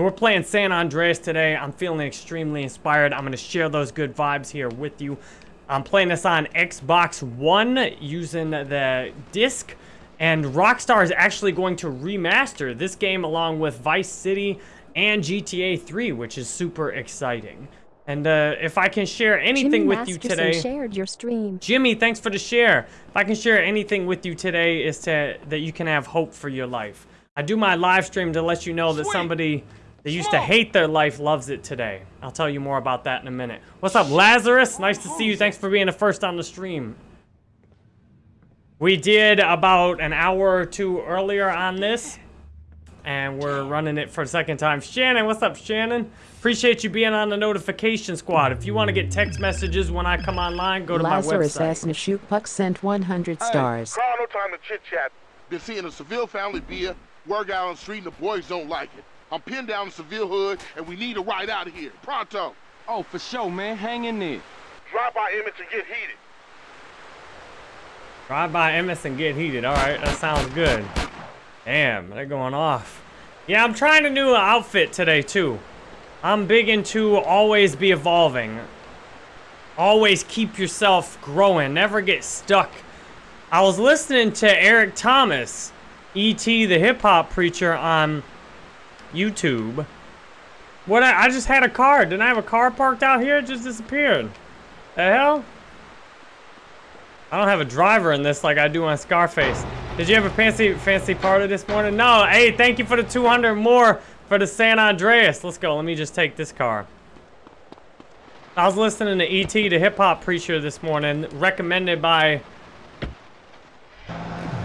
We're playing San Andreas today. I'm feeling extremely inspired. I'm going to share those good vibes here with you. I'm playing this on Xbox One using the disc. And Rockstar is actually going to remaster this game along with Vice City and GTA 3, which is super exciting. And uh, if I can share anything Jimmy with Masterson you today... shared your stream. Jimmy, thanks for the share. If I can share anything with you today is to that you can have hope for your life. I do my live stream to let you know that somebody that used to hate their life loves it today. I'll tell you more about that in a minute. What's up, Lazarus? Nice to see you. Thanks for being the first on the stream. We did about an hour or two earlier on this, and we're running it for a second time. Shannon, what's up, Shannon? Appreciate you being on the notification squad. If you want to get text messages when I come online, go to Lazarus my website. Lazarus S. Nashuk sent 100 stars. Carl, no time to chit chat. Been seeing a Seville family beer, work out on the street, and the boys don't like it. I'm pinned down in Seville hood, and we need a ride out of here. Pronto. Oh, for sure, man. Hang in there. Drive by Emmet and get heated. Drive by Emmet's and get heated. All right, that sounds good. Damn, they're going off. Yeah, I'm trying a new outfit today, too. I'm big into always be evolving. Always keep yourself growing. Never get stuck. I was listening to Eric Thomas, E.T. the hip-hop preacher on YouTube. What, I, I just had a car. Didn't I have a car parked out here? It just disappeared. The hell? I don't have a driver in this like I do on Scarface. Did you have a fancy fancy party this morning? No. Hey, thank you for the 200 more for the San Andreas. Let's go. Let me just take this car. I was listening to E.T. the hip hop preacher this morning, recommended by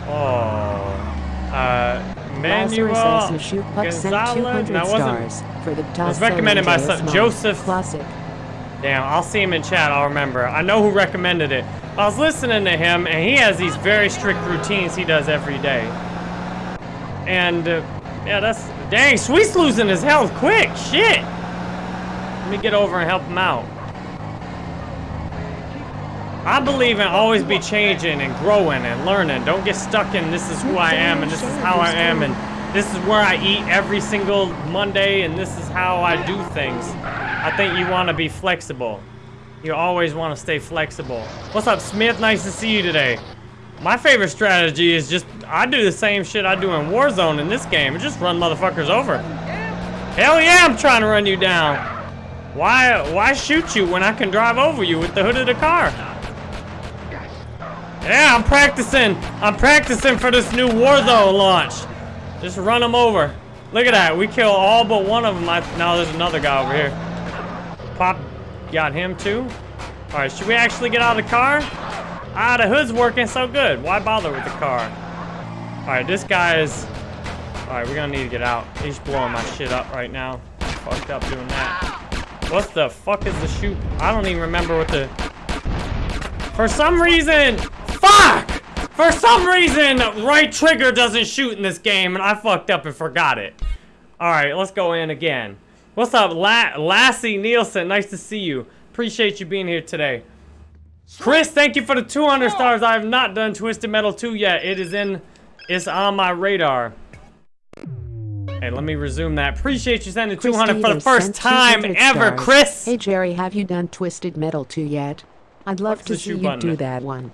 oh uh Manuel Lazarus S. Nashuk sent Gonzalez. 200 No, it wasn't. stars for the It was recommended by some, Joseph Classic. Damn, I'll see him in chat. I'll remember. I know who recommended it. I was listening to him, and he has these very strict routines he does every day. And, uh, yeah, that's... Dang, Sweet's losing his health quick. Shit. Let me get over and help him out. I believe in always be changing and growing and learning. Don't get stuck in this is who I am and this is how I am and this is where I eat every single Monday and this is how I do things. I think you want to be flexible. You always want to stay flexible. What's up, Smith? Nice to see you today. My favorite strategy is just, I do the same shit I do in Warzone in this game. Just run motherfuckers over. Hell yeah, I'm trying to run you down. Why, why shoot you when I can drive over you with the hood of the car? Yeah, I'm practicing. I'm practicing for this new Warzone launch. Just run them over. Look at that. We kill all but one of them. I, now there's another guy over here. Pop got him too. All right, should we actually get out of the car? Ah, the hood's working so good. Why bother with the car? All right, this guy is... All right, we're gonna need to get out. He's blowing my shit up right now. Fucked up doing that. What the fuck is the shoot? I don't even remember what the... For some reason... For some reason, right trigger doesn't shoot in this game, and I fucked up and forgot it. All right, let's go in again. What's up, La Lassie Nielsen? Nice to see you. Appreciate you being here today. Chris, thank you for the 200 stars. I have not done Twisted Metal 2 yet. It is in, it's on my radar. Hey, let me resume that. Appreciate you sending 200 for the first time 200 ever, stars. Chris. Hey Jerry, have you done Twisted Metal 2 yet? I'd love What's to see you button? do that one.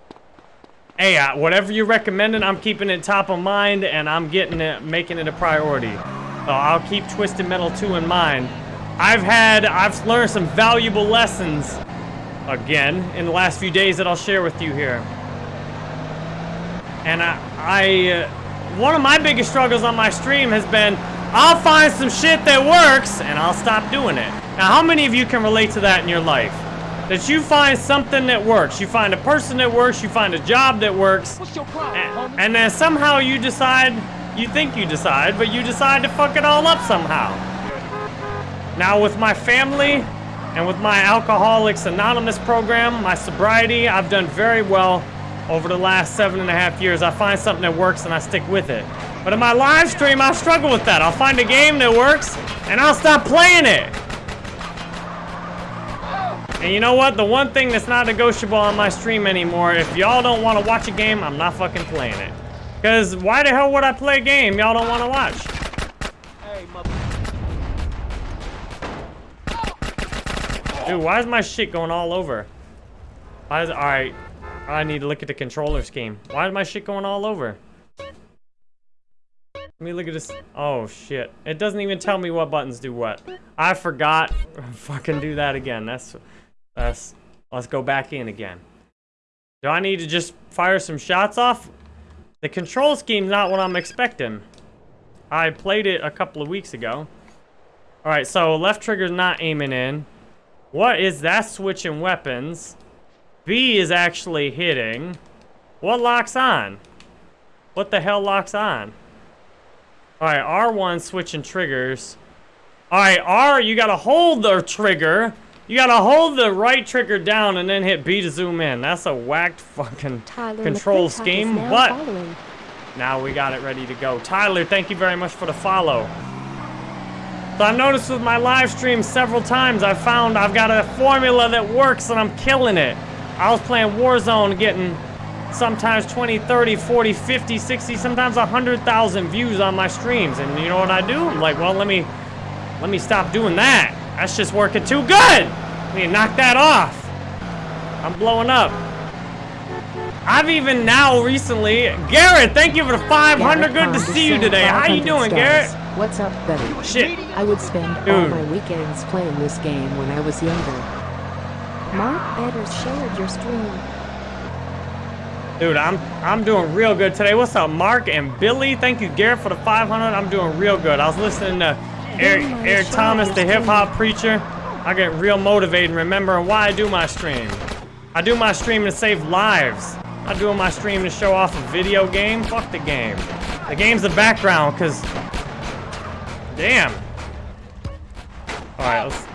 Hey, uh, whatever you're recommending, I'm keeping it top of mind, and I'm getting it, making it a priority. So I'll keep Twisted Metal 2 in mind. I've had, I've learned some valuable lessons, again, in the last few days that I'll share with you here. And I, I uh, one of my biggest struggles on my stream has been, I'll find some shit that works, and I'll stop doing it. Now, how many of you can relate to that in your life? That you find something that works. You find a person that works, you find a job that works, What's your problem, and, and then somehow you decide, you think you decide, but you decide to fuck it all up somehow. Now with my family and with my Alcoholics Anonymous program, my sobriety, I've done very well over the last seven and a half years. I find something that works and I stick with it. But in my live stream, I struggle with that. I'll find a game that works and I'll stop playing it. And you know what? The one thing that's not negotiable on my stream anymore, if y'all don't want to watch a game, I'm not fucking playing it. Because why the hell would I play a game y'all don't want to watch? Hey. Dude, why is my shit going all over? Why is all right? I need to look at the controller scheme. Why is my shit going all over? Let me look at this. Oh shit! It doesn't even tell me what buttons do what. I forgot. Fucking do that again. That's that's. Let's go back in again. Do I need to just fire some shots off? The control scheme's not what I'm expecting. I played it a couple of weeks ago. Alright, so left trigger's not aiming in. What is that switching weapons? B is actually hitting. What locks on? What the hell locks on? Alright, R1 switching triggers. Alright, R, you gotta hold the trigger. You gotta hold the right trigger down and then hit B to zoom in. That's a whacked fucking Tyler control scheme. What? following. Now we got it ready to go. Tyler, thank you very much for the follow. So I've noticed with my live streams several times, I've found I've got a formula that works and I'm killing it. I was playing Warzone getting sometimes 20, 30, 40, 50, 60, sometimes 100,000 views on my streams. And you know what I do? I'm like, well, let me, let me stop doing that. That's just working too good. Let me knock that off. I'm blowing up. I've even now recently, Garrett, thank you for the 500. Garrett Good to see you today. How you doing, stars. Garrett? What's up, buddy? Oh, shit. I would spend all my weekends playing this game when I was younger. Mark Betters shared your stream. Dude, I'm I'm doing real good today. What's up, Mark and Billy? Thank you, Garrett, for the 500. I'm doing real good. I was listening to Eric, Eric Thomas, the hip hop preacher. I get real motivated remembering why I do my stream. I do my stream to save lives. I do my stream to show off a video game. Fuck the game. The game's the background, cause damn. All right, let's.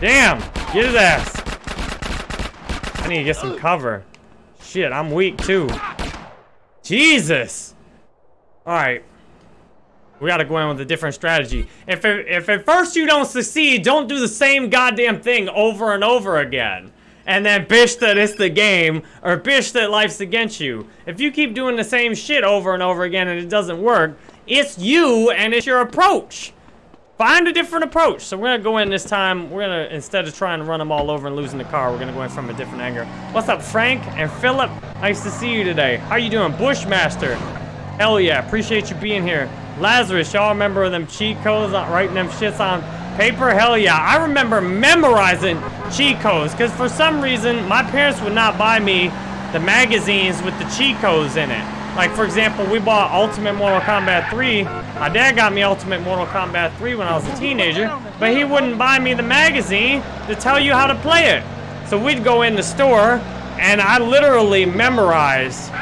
Damn, get his ass. I need to get some cover. Shit, I'm weak too. Jesus. All right. We gotta go in with a different strategy. If, it, if at first you don't succeed, don't do the same goddamn thing over and over again. And then bitch that it's the game, or bitch that life's against you. If you keep doing the same shit over and over again and it doesn't work, it's you and it's your approach. Find a different approach. So we're gonna go in this time. We're gonna instead of trying to run them all over and losing the car, we're gonna go in from a different angle. What's up, Frank and Philip? Nice to see you today. How you doing, Bushmaster? Hell yeah, appreciate you being here. Lazarus, y'all remember them cheat codes, on, writing them shits on paper? Hell yeah, I remember memorizing cheat codes because for some reason my parents would not buy me the magazines with the cheat codes in it. Like for example, we bought Ultimate Mortal Kombat 3. My dad got me Ultimate Mortal Kombat 3 when I was a teenager, but he wouldn't buy me the magazine to tell you how to play it. So we'd go in the store and I literally memorized.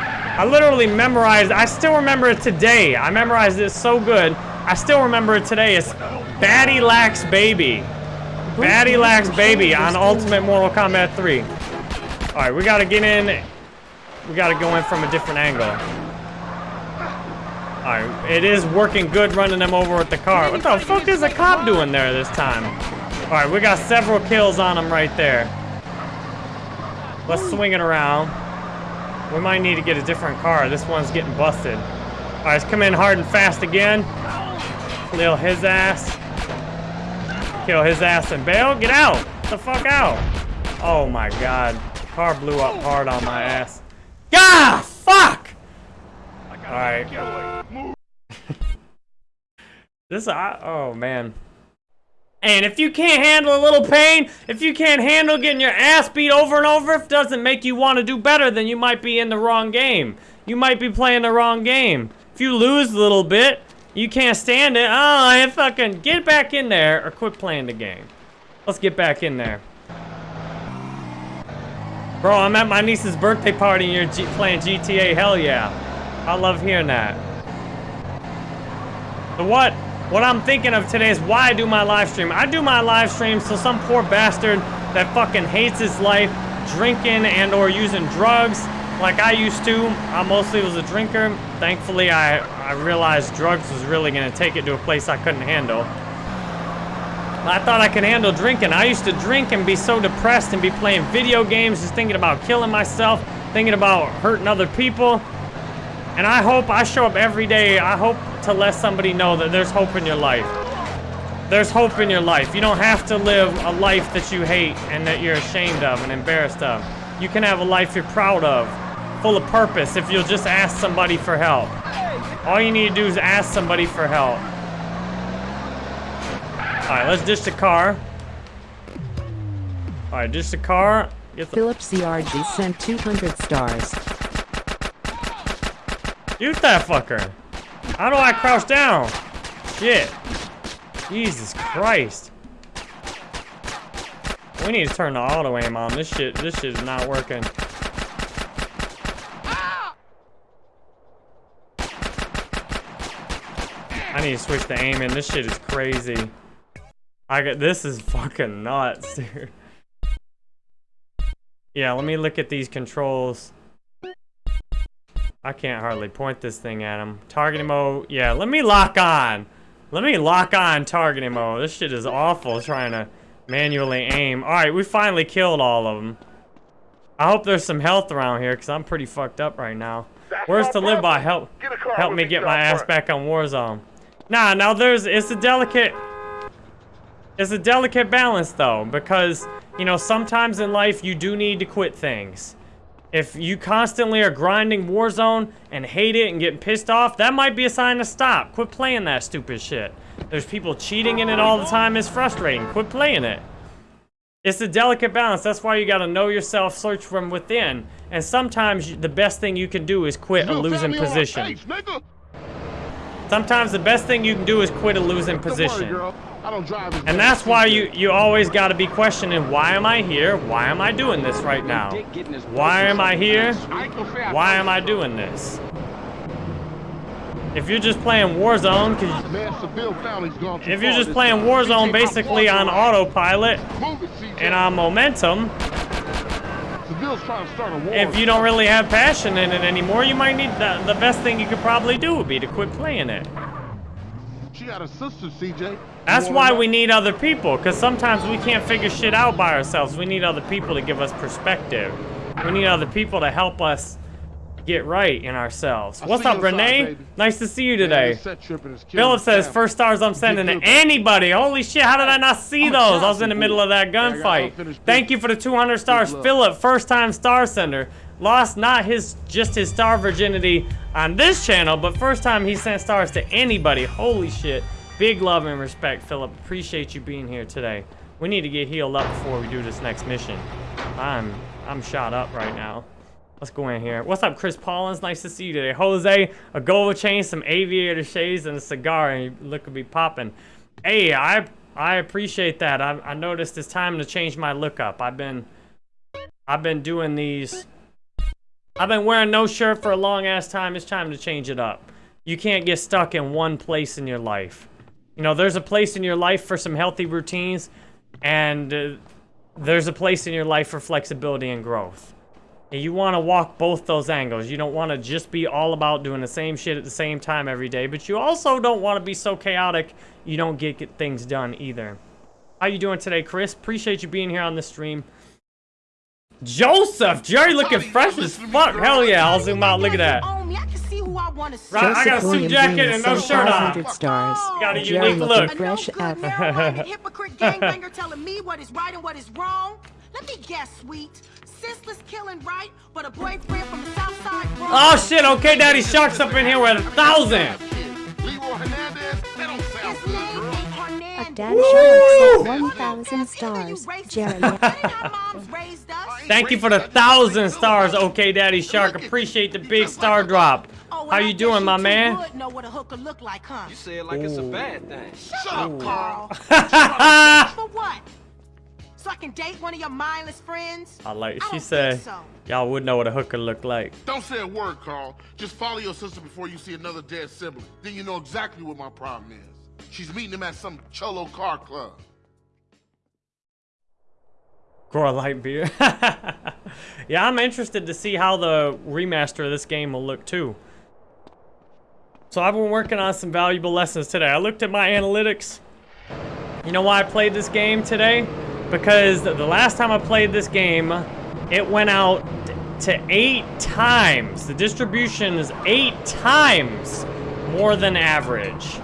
I literally memorized. I still remember it today. I memorized it so good. I still remember it today. It's Batty Lax Baby. Batty Lax Baby on Ultimate Mortal Kombat 3. All right, we gotta get in. We gotta go in from a different angle. All right, it is working good running them over with the car. What the fuck is a cop doing there this time? All right, we got several kills on him right there. Let's swing it around. We might need to get a different car. This one's getting busted. All right, let's come in hard and fast again. Kill his ass. Kill his ass and bail. Get out. Get the fuck out. Oh my god. Car blew up hard on my ass. God, fuck! Alright. this, I, oh man. And if you can't handle a little pain, if you can't handle getting your ass beat over and over, if it doesn't make you want to do better, then you might be in the wrong game. You might be playing the wrong game. If you lose a little bit, you can't stand it. Oh, I fucking get back in there or quit playing the game. Let's get back in there. Bro, I'm at my niece's birthday party and you're G playing GTA. Hell yeah. I love hearing that. The what? What I'm thinking of today is why I do my live stream. I do my live stream so some poor bastard that fucking hates his life, drinking and or using drugs like I used to. I mostly was a drinker. Thankfully, I, I realized drugs was really gonna take it to a place I couldn't handle. I thought I could handle drinking. I used to drink and be so depressed and be playing video games, just thinking about killing myself, thinking about hurting other people. And I hope I show up every day. I hope to let somebody know that there's hope in your life. There's hope in your life. You don't have to live a life that you hate and that you're ashamed of and embarrassed of. You can have a life you're proud of, full of purpose if you'll just ask somebody for help. All you need to do is ask somebody for help. Alright, let's ditch the car. Alright, ditch the car. Get the Philip CRG sent 200 stars. Shoot that fucker. How do I crouch down? Shit. Jesus Christ. We need to turn the auto aim on. This shit, this shit is not working. I need to switch the aim in. This shit is crazy. I got this is fucking nuts, dude. Yeah, let me look at these controls. I can't hardly point this thing at him. Targeting mode, yeah, let me lock on. Let me lock on targeting mode. This shit is awful trying to manually aim. Alright, we finally killed all of them. I hope there's some health around here, because I'm pretty fucked up right now. Where's to live by? Help, Get a car help me get my ass back on Warzone. Nah, now there's, it's a delicate, it's a delicate balance though, because, you know, sometimes in life you do need to quit things. If you constantly are grinding Warzone and hate it and getting pissed off, that might be a sign to stop. Quit playing that stupid shit. There's people cheating in it all the time. It's frustrating. Quit playing it. It's a delicate balance. That's why you gotta know yourself, search from within. And sometimes the best thing you can do is quit a losing family on my position. Sometimes the best thing you can do is quit a losing position. girl. I don't drive as And that's why you you always got to be questioning why am I here? Why am I doing this right now? Dick getting his Why am I here? I ain't gonna say I Why am I doing this? If you're just playing Warzone, cause ah, Man, Seville family's gone too if you're just playing. Warzone basically on autopilot around. Move it, CJ. and on momentum, Seville's trying to start a war. if you don't really have passion in it anymore, you might need the, the best thing you could probably do would be to quit playing it. She got a sister, CJ. That's why we need other people, because sometimes we can't figure shit out by ourselves. We need other people to give us perspective. We need other people to help us get right in ourselves. I What's up, Renee? baby. Nice to see you today. this set tripping is killing Philip says first stars I'm sending to anybody. Holy shit, how did I not see I'm those? I was in the middle of that Yeah, gunfight. unfinished Thank you for the 200 stars. Philip, first time star sender. Lost not his just his star virginity on this channel, but first time he sent stars to anybody. Holy shit. Big love and respect, Philip. Appreciate you being here today. We need to get healed up before we do this next mission. I'm I'm shot up right now. Let's go in here. What's up, Chris Paulins? Nice to see you today. Jose, a gold chain, some aviator shades, and a cigar, and you look to be popping. Hey, I I appreciate that. I, I noticed it's time to change my look up. I've been I've been doing these. I've been wearing no shirt for a long ass time. It's time to change it up. You can't get stuck in one place in your life. You know, there's a place in your life for some healthy routines, and uh, there's a place in your life for flexibility and growth. And you want to walk both those angles. You don't want to just be all about doing the same shit at the same time every day, but you also don't want to be so chaotic you don't get, get things done either. How you doing today, Chris? Appreciate you being here on the stream. Joseph, Jerry looking fresh as fuck. Hell yeah, I'll zoom out. Look at that. Own me. I can see who I want to see. Right, I got a Joseph suit William jacket Green and no sent shirt on. 500 stars. Got a Jerry unique looking look. A fresh no good out. marijuana hypocrite gangbanger telling me what is right and what is wrong. Let me guess, sweet. Senseless killing right, but a boyfriend from the south side. wrong. Oh shit, okay, Daddy Shark's up in here with a thousand. Leroy Hernandez? That don't sound His good, name girl. ain't Hernandez. A Daddy Woo! Shark sent What 1,000 is that? You stars. racist. Jerry. That ain't how moms raised us. Thank you for the thousand stars, okay, Daddy Shark. Appreciate the big star drop. Oh, How you doing, my man? know what a hooker look like, huh? You say it like it's a bad thing. Shut up, Carl. For what? So I can date one of your mindless friends? I like. I She don't said, so. y'all would know what a hooker looked like. Don't say a word, Carl. Just follow your sister before you see another dead sibling. Then you know exactly what my problem is. She's meeting him at some cholo car club. Grow a light beer. yeah, I'm interested to see how the remaster of this game will look too. So I've been working on some valuable lessons today. I looked at my analytics. You know why I played this game today? Because the last time I played this game, it went out to eight times. The distribution is eight times more than average.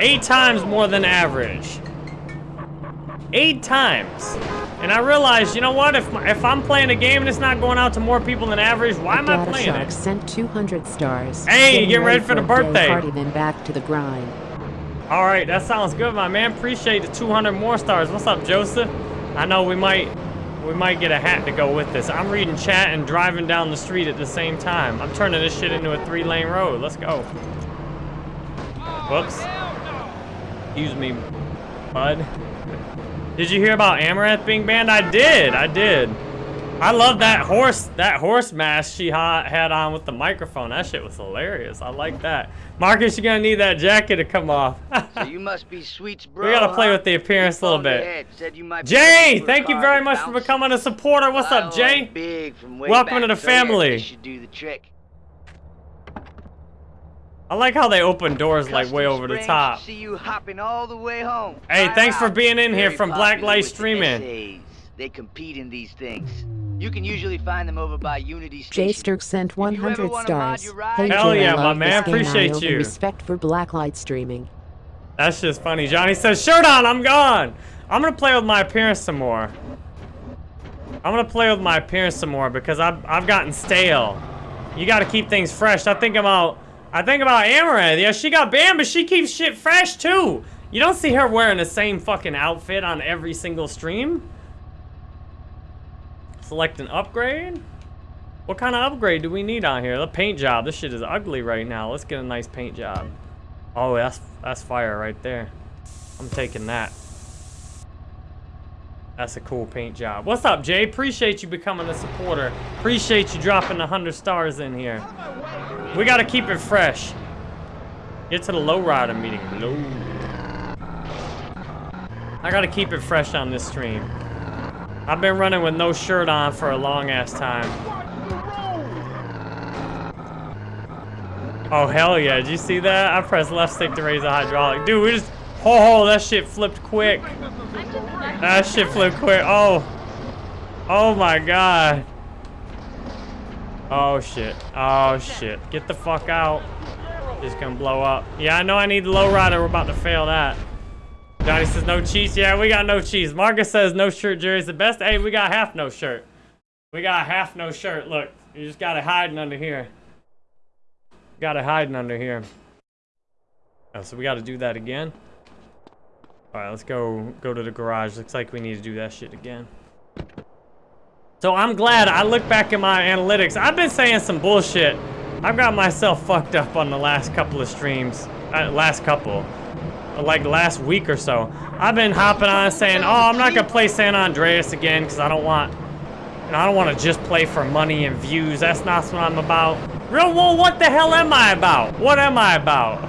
Eight times more than average. Eight times. And I realized, you know what? If my, if I'm playing a game and it's not going out to more people than average, why am I playing Shark it? sent 200 stars. Hey, Getting get ready for the birthday. Party, then back to the grind. All right, that sounds good, my man. Appreciate the 200 more stars. What's up, Joseph? I know we might we might get a hat to go with this. I'm reading chat and driving down the street at the same time. I'm turning this shit into a three-lane road. Let's go. Whoops. Excuse me, bud. Did you hear about Amouranth being banned? I did. I did. I love that horse that horse mask she had on with the microphone. That shit was hilarious. I like that. Marcus, you're gonna need that jacket to come off. So you must be Sweet's bro. We gotta play with the appearance a little bit. ahead, said you might be Jay, looking for a thank you very much for becoming a supporter. What's up, Jay? Big from way Welcome to the family. should do the trick. I like how they open doors like way over the top. See you hopping all the way home. Hey, thanks for being in here Very from Black popular Light Streaming. Essays. They compete in these things. You can usually find them over by Unity Jay Station. Sturk sent If you ever 100 stars. your ride- Hey Hell Jay, yeah, I my man. this game. I Appreciate owe you. Respect for Blacklight streaming. That's just funny. Johnny says, shirt on, I'm gone. I'm gonna play with my appearance some more. I'm gonna play with my appearance some more because I've, I've gotten stale. You gotta keep things fresh. I think about, I think about Amouranth. Yeah, she got banned, but she keeps shit fresh too. You don't see her wearing the same fucking outfit on every single stream. Select an upgrade. What kind of upgrade do we need on here? The paint job. This shit is ugly right now. Let's get a nice paint job. Oh, that's that's fire right there. I'm taking that. That's a cool paint job. What's up, Jay? Appreciate you becoming a supporter. Appreciate you dropping the 100 stars in here. We got to keep it fresh. Get to the lowrider meeting. Low. I got to keep it fresh on this stream. I've been running with no shirt on for a long ass time. Oh, hell yeah. Did you see that? I pressed left stick to raise the hydraulic. Dude, we just... Oh, that shit flipped quick. That shit flipped quick. Oh. Oh, my God. Oh, shit. Oh, shit. Get the fuck out. Just gonna blow up. Yeah, I know I need the lowrider. We're about to fail that. Johnny says no cheese. Yeah, we got no cheese. Marcus says no shirt Jerry's the best. Hey, we got half no shirt. We got half no shirt. Look, you just got it hiding under here. Got it hiding under here. Oh, so we got to do that again. All right, let's go go to the garage. Looks like we need to do that shit again. So I'm glad I look back at my analytics. I've been saying some bullshit. I've got myself fucked up on the last couple of streams. Uh, last couple. Like last week or so. I've been hopping on saying, oh, I'm not gonna play San Andreas again because I don't want, I don't want to just play for money and views. That's not what I'm about. Real, well, what the hell am I about? What am I about?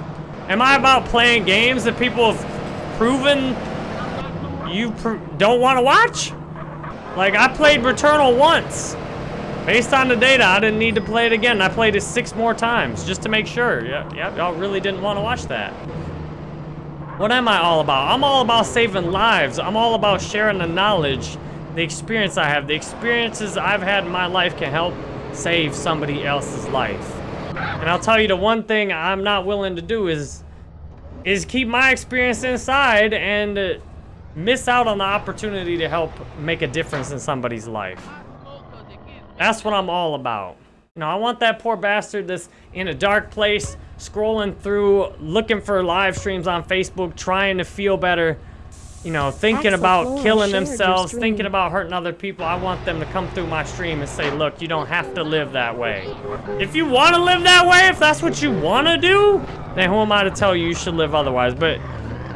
Am I about playing games that people have proven you pr don't want to watch? Like, I played Returnal once. Based on the data, I didn't need to play it again. I played it six more times just to make sure. Yeah, yeah, y'all really didn't want to watch that. What am I all about? I'm all about saving lives. I'm all about sharing the knowledge, the experience I have. The experiences I've had in my life can help save somebody else's life. And I'll tell you the one thing I'm not willing to do is is keep my experience inside and uh, miss out on the opportunity to help make a difference in somebody's life. That's what I'm all about. Know, I want that poor bastard that's in a dark place, scrolling through, looking for live streams on Facebook, trying to feel better, you know, thinking about killing themselves, thinking about hurting other people. I want them to come through my stream and say, look, you don't have to live that way. If you want to live that way, if that's what you want to do, then who am I to tell you you should live otherwise? But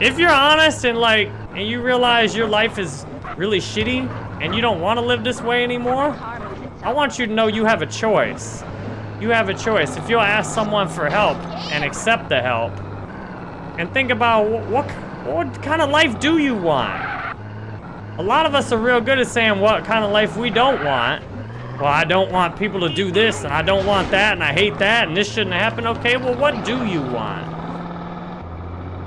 if you're honest and like, and you realize your life is really shitty and you don't want to live this way anymore, I want you to know you have a choice. You have a choice. If you'll ask someone for help and accept the help, and think about wh- what what kind of life do you want? A lot of us are real good at saying what kind of life we don't want. Well, I don't want people to do this, and I don't want that, and I hate that, and this shouldn't happen. Okay, well, what do you want?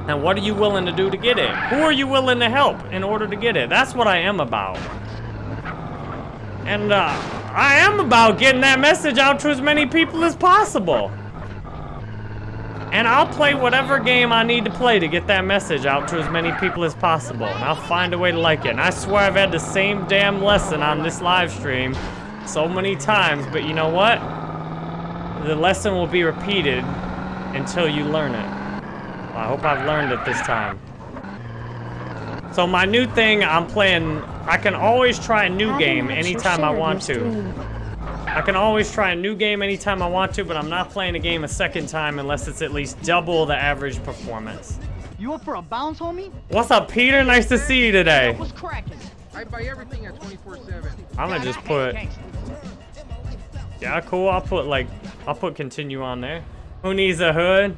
And what are you willing to do to get it? Who are you willing to help in order to get it? That's what I am about. And uh, I am about getting that message out to as many people as possible. And I'll play whatever game I need to play to get that message out to as many people as possible. And I'll find a way to like it. And I swear I've had the same damn lesson on this live stream so many times. But you know what? The lesson will be repeated until you learn it. Well, I hope I've learned it this time. So my new thing, I'm playing, I can always try a new game anytime I want to. I can always try a new game anytime I want to, but I'm not playing a game a second time unless it's at least double the average performance. You up for a bounce, homie? What's up, Peter? Nice to see you today. What's cracking? I buy everything at 24/7. I'm gonna just put, yeah, cool. I'll put like, I'll put continue on there. Who needs a hood?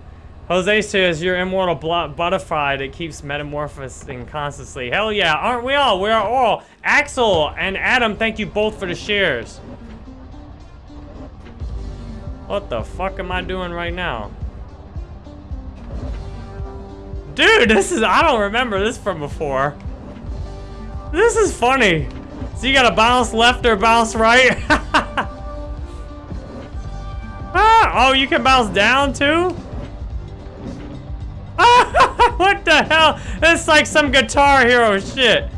Jose says you're immortal butterfly that keeps metamorphosing constantly. Hell yeah, aren't we all? We are all. Axel and Adam, thank you both for the shares. What the fuck am I doing right now? Dude, this is, I don't remember this from before. This is funny. So you gotta bounce left or bounce right? ah, oh, you can bounce down too? what the hell? It's like some Guitar Hero shit.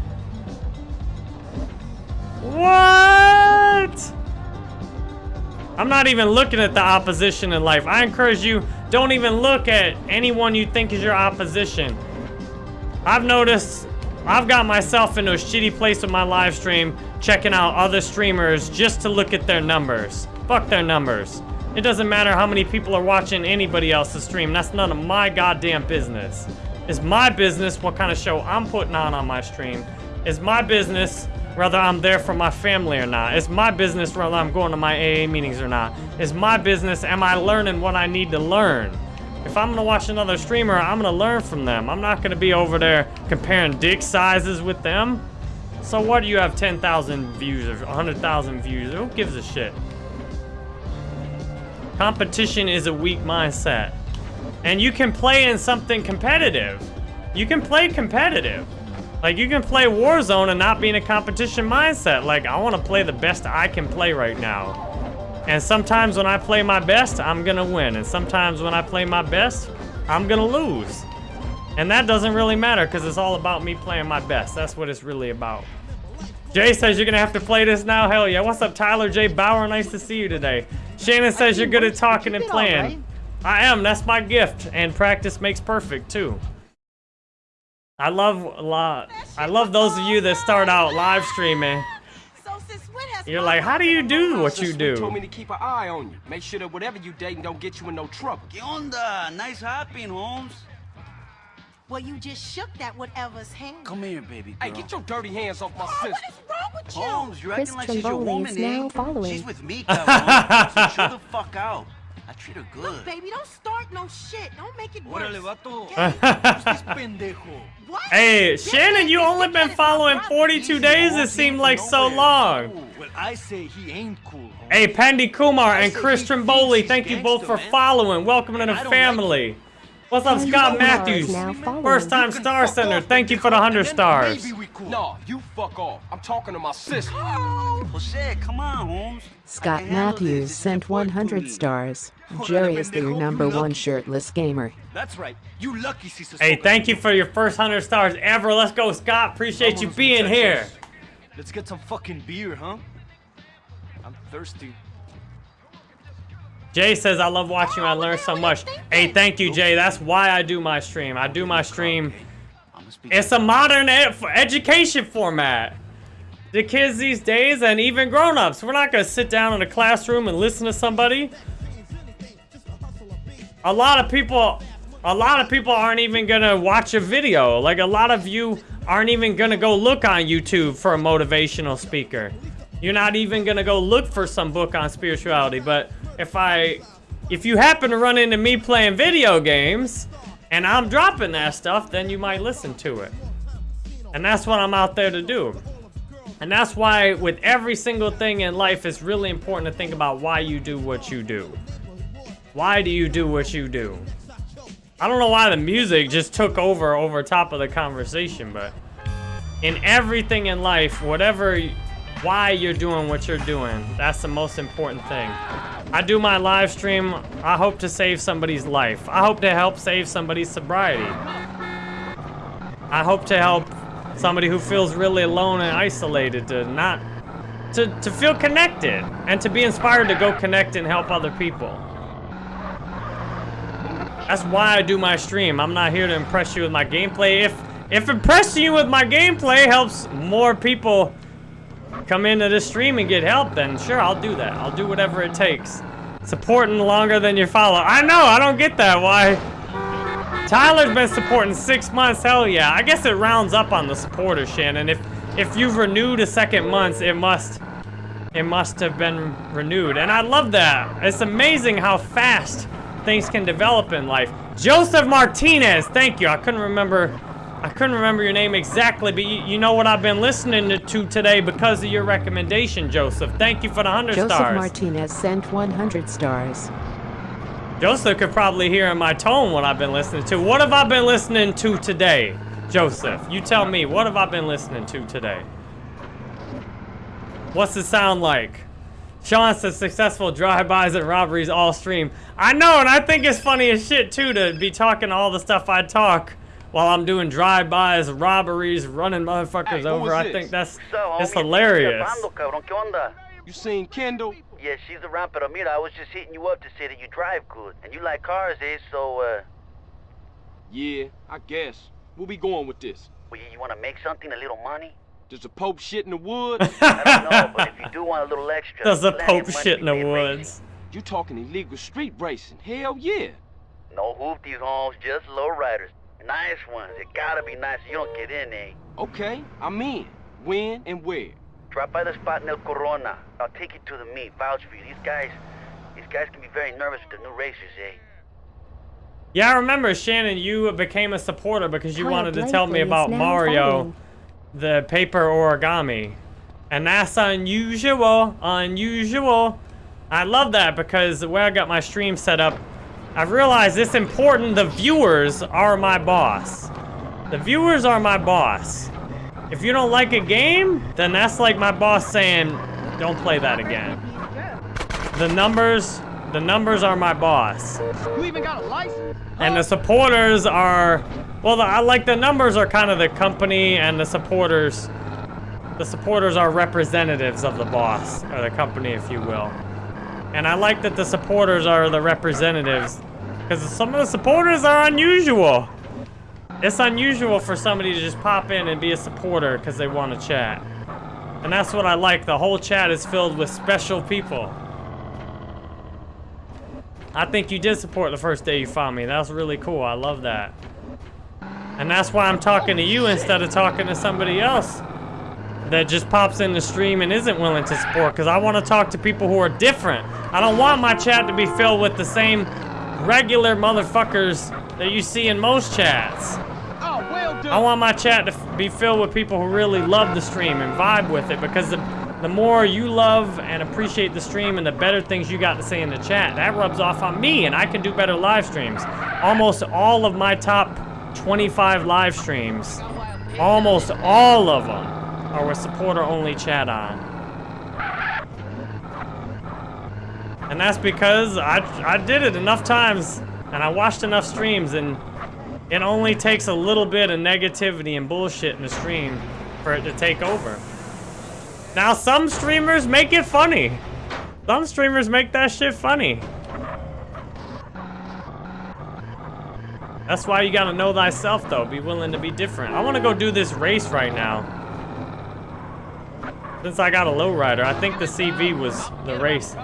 What? I'm not even looking at the opposition in life. I encourage you, don't even look at anyone you think is your opposition. I've noticed, I've got myself into a shitty place with my live stream, checking out other streamers just to look at their numbers. Fuck their numbers. It doesn't matter how many people are watching anybody else's stream. That's none of my goddamn business. It's my business what kind of show I'm putting on on my stream. It's my business whether I'm there for my family or not. It's my business whether I'm going to my AA meetings or not. It's my business am I learning what I need to learn. If I'm gonna watch another streamer, I'm gonna learn from them. I'm not gonna be over there comparing dick sizes with them. So what do you have 10,000 views or 100,000 views? Who gives a shit? Competition is a weak mindset. And you can play in something competitive. You can play competitive. Like, you can play Warzone and not be in a competition mindset. Like, I want to play the best I can play right now. And sometimes when I play my best, I'm gonna win. And sometimes when I play my best, I'm gonna lose. And that doesn't really matter because it's all about me playing my best. That's what it's really about. Jay says you're gonna have to play this now. Hell yeah. What's up, Tyler J. Bauer? Nice to see you today. Shannon says you're good at talking and playing. I am. That's my gift. And practice makes perfect too. I love a lot. I love those of you that start out live streaming. So since when has You're like, how do you do what you Sis told me to keep an eye on you. Make sure that whatever you dating don't get you in no trouble. ¿Qué onda? Nice hopping, homes. Well, you just shook that whatever's hand. Come here, baby girl. Hey, get your dirty hands off my Oh, sister. what is wrong with you? homes, you're Chris acting like she's your woman, is now eh? following. She's with me, cabrón. so chill the fuck out. I treat her good. Look, baby, don't start no shit. Don't make it worse. Órale, vato. Okay? Who's this pendejo? What? Hey, This Shannon, you only been following 42 days. It seemed like so long. Well, I say he ain't cool, homes. Hey, Pandy Kumar and say Chris he Trimboli, thank you both for man. following. Welcome to the I don't family. What's up, Scott Matthews? First time Star fuck Center. Thank you for the 100 stars. Maybe. No, you fuck off. I'm talking to my sister. Jose, come on, homes. Scott Matthews sent 100 stars. Jerry is your pendejo, number one shirtless gamer. That's right. You lucky, Cesar. Hey, thank you for your first 100 stars ever. Let's go, Scott. Appreciate you being here. Let's get some fucking beer, huh? I'm thirsty. Jay says, I love watching. I learn so much. Hey, thank you, Jay. That's why I do my stream. I do my stream. It's a modern ed education format. The kids these days and even grown-ups, we're not gonna sit down in a classroom and listen to somebody. A lot of people, a lot of people aren't even gonna watch a video. Like a lot of you aren't even gonna go look on YouTube for a motivational speaker. You're not even gonna go look for some book on spirituality. But if I, if you happen to run into me playing video games, and I'm dropping that stuff, then you might listen to it. And that's what I'm out there to do. And that's why with every single thing in life, it's really important to think about why you do what you do. Why do you do what you do? I don't know why the music just took over over top of the conversation, but in everything in life, whatever, why you're doing what you're doing. That's the most important thing. I do my live stream, I hope to save somebody's life. I hope to help save somebody's sobriety. I hope to help somebody who feels really alone and isolated to not, to, to feel connected and to be inspired to go connect and help other people. That's why I do my stream. I'm not here to impress you with my gameplay. If if impressing you with my gameplay helps more people come into the stream and get help, then sure, I'll do that. I'll do whatever it takes. Supporting longer than your follow. I know, I don't get that. Why? Tyler's been supporting six months. Hell yeah. I guess it rounds up on the supporters, Shannon. If if you've renewed a second month, it must it must have been renewed. And I love that. It's amazing how fast things can develop in life. Joseph Martinez, thank you. I couldn't remember I couldn't remember your name exactly, but you, you know what I've been listening to today because of your recommendation, Joseph. Thank you for the 100 Joseph stars. Martinez sent 100 stars. Joseph could probably hear in my tone what I've been listening to. What have I been listening to today, Joseph? You tell me, what have I been listening to today? What's it sound like? Sean says successful drive-bys and robberies all stream. I know, and I think it's funny as shit, too, to be talking all the stuff I talk while I'm doing drive-bys, robberies, running motherfuckers Hey, over. I think that's So, it's hilarious. Llamando, cabrón, ¿qué? You seen Kendl? Yeah, she's around, pero mira, I was just hitting you up to say that you drive good. And you like cars, eh? So, uh, Yeah, I guess. We'll be going with this? well, you want to make something, a little money? Does the Pope shit in the woods? I don't know, but if you do want a little extra... Does the Pope shit in the to racing. woods? you talking illegal street racing? Hell yeah. No hoopties, homes, just low riders. Nice ones. It gotta be nice. You don't get in, eh? Okay, I'm in. When and where? Drop by the spot in El Corona. I'll take you to the meet. Vouch for you. These guys, these guys can be very nervous with the new racers, eh? Yeah, I remember, Shannon, you became a supporter because you Kyle wanted to tell me about Mario, following. the paper origami. And that's unusual, unusual. I love that because the way I got my stream set up, I've realized it's important the viewers are my boss. The viewers are my boss. If you don't like a game, then that's like my boss saying, don't play that again. The numbers, the numbers are my boss. You even got a license? And the supporters are, well, the, I like the numbers are kind of the company, and the supporters, the supporters are representatives of the boss or the company, if you will. And I like that the supporters are the representatives, because some of the supporters are unusual. It's unusual for somebody to just pop in and be a supporter because they want to chat. And that's what I like. The whole chat is filled with special people. I think you did support the first day you found me. That's really cool. I love that. And that's why I'm talking to you instead of talking to somebody else that just pops in the stream and isn't willing to support because I want to talk to people who are different. I don't want my chat to be filled with the same regular motherfuckers that you see in most chats. Oh, well. I want my chat to be filled with people who really love the stream and vibe with it because the, the more you love and appreciate the stream and the better things you got to say in the chat, that rubs off on me and I can do better live streams. Almost all of my top 25 live streams, almost all of them are with supporter only chat on. And that's because I, I did it enough times and I watched enough streams and it only takes a little bit of negativity and bullshit in the stream for it to take over. Now, some streamers make it funny. Some streamers make that shit funny. That's why you gotta know thyself, though. Be willing to be different. I wanna go do this race right now. Since I got a lowrider, I think the CV was the race.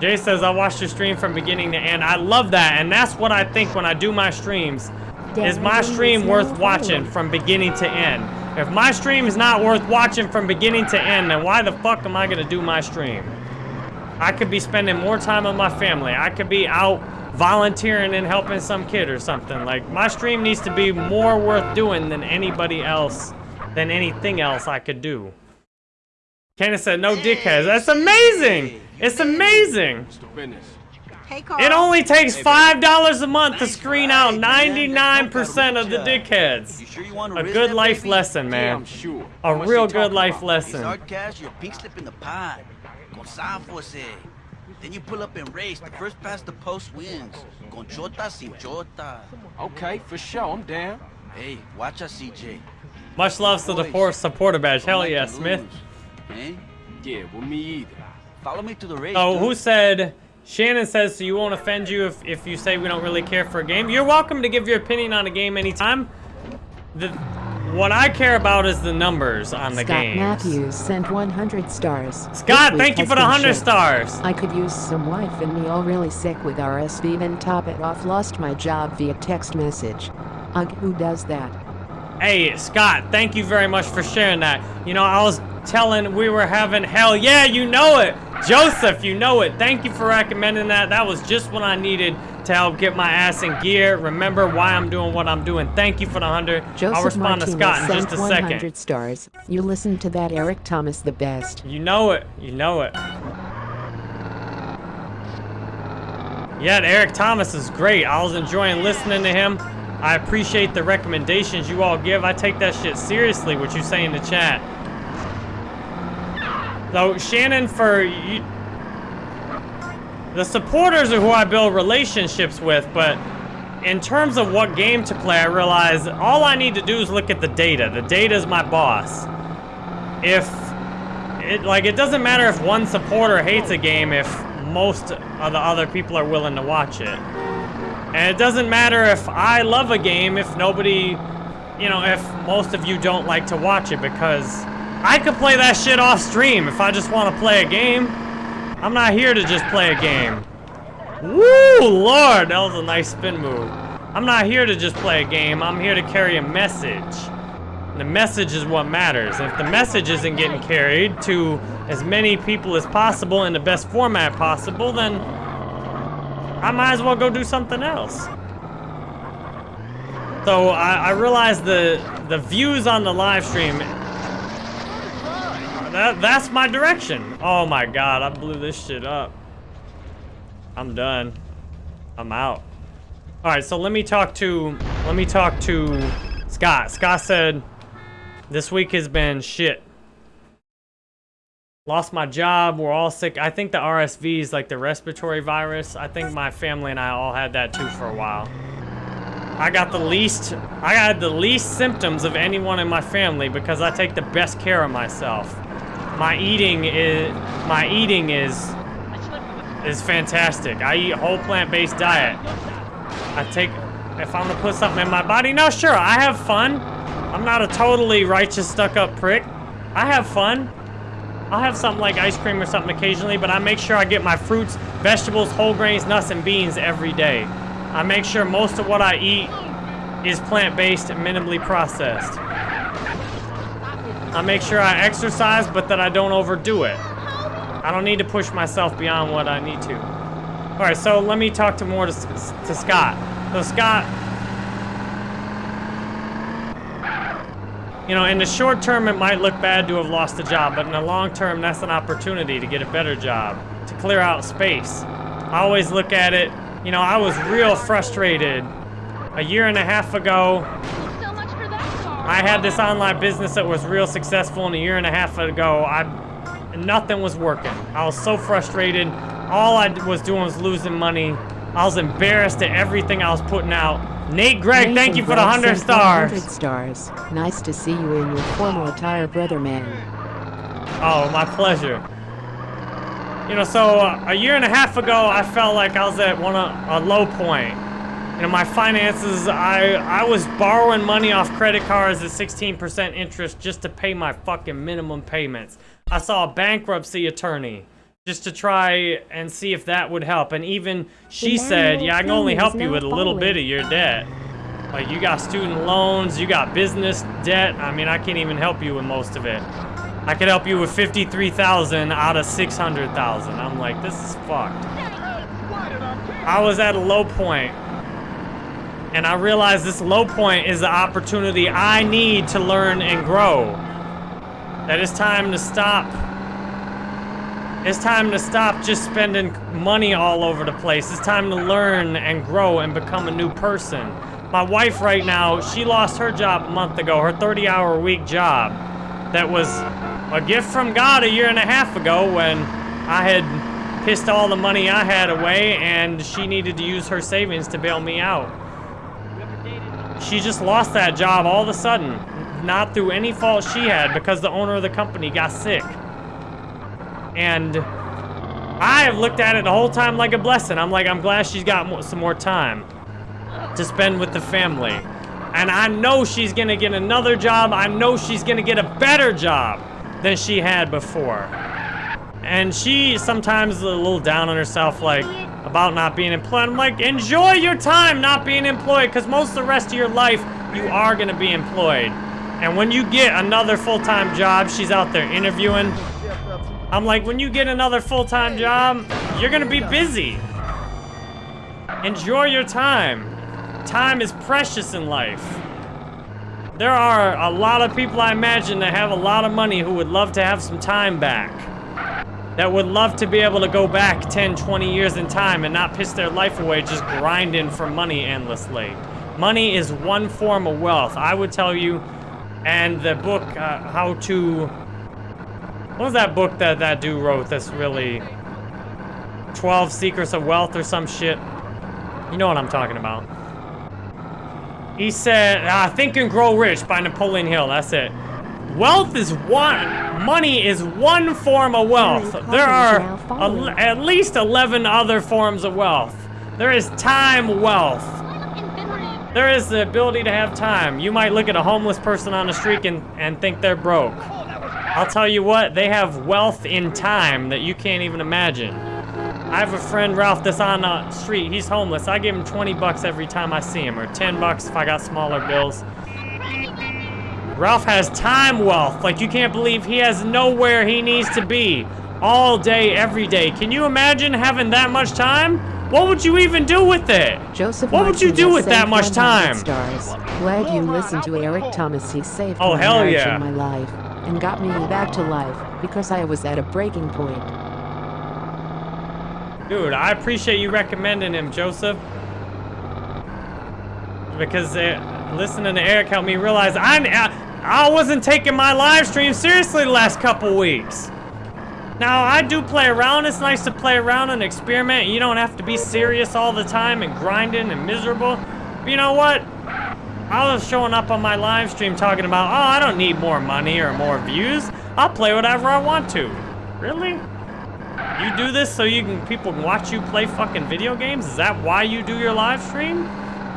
Jay says, I watched your stream from beginning to end. I love that, and that's what I think when I do my streams. Is my stream worth watching from beginning to end? If my stream is not worth watching from beginning to end, then why the fuck am I gonna do my stream? I could be spending more time with my family. I could be out volunteering and helping some kid or something. Like, my stream needs to be more worth doing than anybody else, than anything else I could do. Candace said, no dickheads. That's amazing! It's amazing! What's the business? Hey, It only takes five dollars a month to screen out 99% of the dickheads. You sure you want to A good life lesson, man. A real good life lesson. Hard cash, you're a pink slip in the pond. Con Sanfos. Then you pull up and race. The first past the post wins. Con chota sin chota. Okay, for sure, I'm down. Hey, watch us, CJ. Much love to the Boys, poor supporter badge. Hell yeah, to Smith. Lose, Eh? Yeah, well, me either. Follow me to the race. Oh, dude. who said? Shannon says, so you won't offend you if, if you say we don't really care for a game? You're welcome to give your opinion on a game anytime. The, what I care about is the numbers on the game. Scott games. Matthews sent 100 stars. Scott, thank you for the 100 shit. stars. I could use some wife and me all really sick with RSV then top it off lost my job via text message. Ugh, who does that? Hey, Scott, thank you very much for sharing that. You know, I was telling we were having hell yeah, you know it. Joseph, you know it. Thank you for recommending that. That was just what I needed to help get my ass in gear. Remember why I'm doing what I'm doing. Thank you for the 100. Joseph I'll respond Martinez to Scott in just a 100 second. stars. You listen to that Eric Thomas the best. You know it. You know it. Yeah, Eric Thomas is great. I was enjoying listening to him. I appreciate the recommendations you all give. I take that shit seriously, what you say in the chat. So, Shannon, for you, the supporters are who I build relationships with, but in terms of what game to play, I realize all I need to do is look at the data. The data is my boss. If it like it doesn't matter if one supporter hates a game if most of the other people are willing to watch it. And it doesn't matter if I love a game if nobody, you know, if most of you don't like to watch it because I could play that shit off stream if I just want to play a game. I'm not here to just play a game. Woo, Lord, that was a nice spin move. I'm not here to just play a game. I'm here to carry a message. The message is what matters. If the message isn't getting carried to as many people as possible in the best format possible, then I might as well go do something else. So I, I realize the the views on the live stream. Uh, that that's my direction. Oh my god, I blew this shit up. I'm done. I'm out. All right, so let me talk to let me talk to Scott. Scott said this week has been shit. Lost my job. We're all sick. I think the RSV is like the respiratory virus. I think my family and I all had that too for a while. I got the least, I had the least symptoms of anyone in my family because I take the best care of myself. My eating is, my eating is, is fantastic. I eat whole plant-based diet. I take, if I'm gonna put something in my body, no, sure, I have fun. I'm not a totally righteous, stuck-up prick. I have fun. I'll have something like ice cream or something occasionally, but I make sure I get my fruits, vegetables, whole grains, nuts, and beans every day. I make sure most of what I eat is plant-based and minimally processed. I make sure I exercise, but that I don't overdo it. I don't need to push myself beyond what I need to. All right, so let me talk to more to, to Scott. So Scott, you know, in the short term, it might look bad to have lost a job, but in the long term, that's an opportunity to get a better job, to clear out space. I always look at it, you know, I was real frustrated a year and a half ago. I had this online business that was real successful, and a year and a half ago, I nothing was working. I was so frustrated. All I was doing was losing money. I was embarrassed at everything I was putting out. Nate Gregg, thank you for the 100 stars. 100 stars. Nice to see you in your former attire, brother man. Oh, my pleasure. You know, so uh, a year and a half ago, I felt like I was at one of, a low point. You know, my finances, I I was borrowing money off credit cards at 16% interest just to pay my fucking minimum payments. I saw a bankruptcy attorney just to try and see if that would help. And even she said, yeah, I can only help you with a little bit of your debt. Like, you got student loans, you got business debt. I mean, I can't even help you with most of it. I could help you with 53,000 out of 600,000. I'm like, this is fucked. I was at a low point, and I realized this low point is the opportunity I need to learn and grow. That it's time to stop It's time to stop just spending money all over the place. It's time to learn and grow and become a new person. My wife right now, she lost her job a month ago, her 30-hour week job. That was a gift from God a year and a half ago when I had pissed all the money I had away and she needed to use her savings to bail me out. She just lost that job all of a sudden, not through any fault she had because the owner of the company got sick. And I have looked at it the whole time like a blessing. I'm like, I'm glad she's got some more time to spend with the family. And I know she's gonna get another job. I know she's gonna get a better job than she had before. And she sometimes is a little down on herself, like, about not being employed. I'm like, enjoy your time not being employed, because most of the rest of your life, you are gonna be employed. And when you get another full-time job, she's out there interviewing. I'm like, when you get another full-time job, you're gonna be busy. Enjoy your time. Time is precious in life. There are a lot of people I imagine that have a lot of money who would love to have some time back. That would love to be able to go back 10, 20 years in time and not piss their life away just grinding for money endlessly. Money is one form of wealth. I would tell you, and the book, uh, How to... What was that book that that dude wrote that's really... 12 Secrets of Wealth or some shit? You know what I'm talking about. He said, uh, Think and Grow Rich by Napoleon Hill. That's it. Wealth is one, money is one form of wealth. There are a, at least 11 other forms of wealth. There is time wealth. There is the ability to have time. You might look at a homeless person on the street and, and think they're broke. I'll tell you what, they have wealth in time that you can't even imagine. I have a friend, Ralph, that's on the street. He's homeless. I give him 20 bucks every time I see him, or 10 bucks if I got smaller bills. Ralph has time wealth. Like, you can't believe he has nowhere he needs to be all day, every day. Can you imagine having that much time? What would you even do with it? Joseph what would you do with that much time? Stars. Glad you listened to Eric Thomas. He saved Oh, my hell yeah. my life, and got me back to life because I was at a breaking point. Dude, I appreciate you recommending him, Joseph. Because uh, listening to Eric helped me realize I, I, I wasn't taking my live stream seriously the last couple weeks. Now, I do play around. It's nice to play around and experiment. You don't have to be serious all the time and grinding and miserable. But you know what? I was showing up on my live stream talking about, oh, I don't need more money or more views. I'll play whatever I want to. Really? You do this so you can people can watch you play fucking video games? Is that why you do your live stream?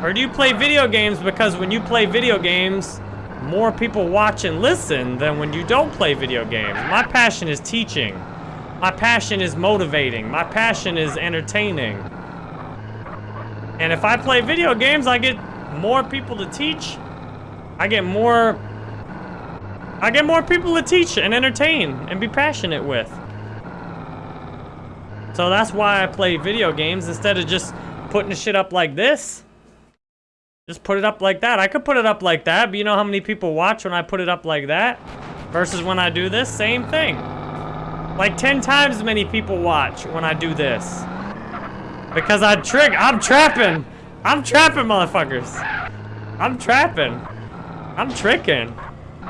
Or do you play video games because when you play video games, more people watch and listen than when you don't play video games? My passion is teaching. My passion is motivating. My passion is entertaining. And if I play video games, I get more people to teach. I get more I get more people to teach and entertain and be passionate with. So that's why I play video games instead of just putting shit up like this. Just put it up like that. I could put it up like that, but you know how many people watch when I put it up like that? Versus when I do this? Same thing. Like 10 times as many people watch when I do this. Because I trick, I'm trapping. I'm trapping motherfuckers. I'm trapping. I'm tricking.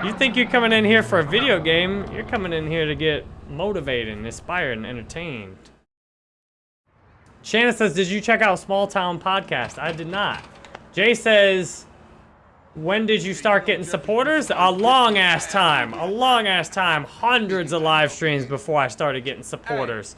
You think you're coming in here for a video game, you're coming in here to get motivated, and inspired, and entertained. Shannon says, did you check out Small Town Podcast? I did not. Jay says, when did you start getting supporters? A long ass time. A long ass time. Hundreds of live streams before I started getting supporters.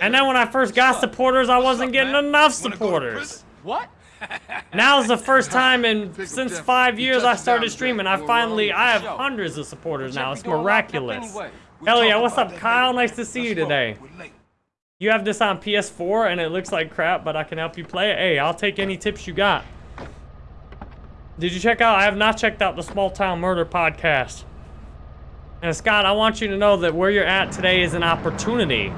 And then when I first got supporters, I wasn't getting enough supporters. What? Now's the first time in since five years I started streaming. I finally, I have hundreds of supporters now. It's miraculous. Hell yeah, what's up, Kyle? Nice to see you today. You have this on PS4 and it looks like crap, but I can help you play it. Hey, I'll take any tips you got. Did you check out? I have not checked out the Small Town Murder podcast. And Scott, I want you to know that where you're at today is an opportunity.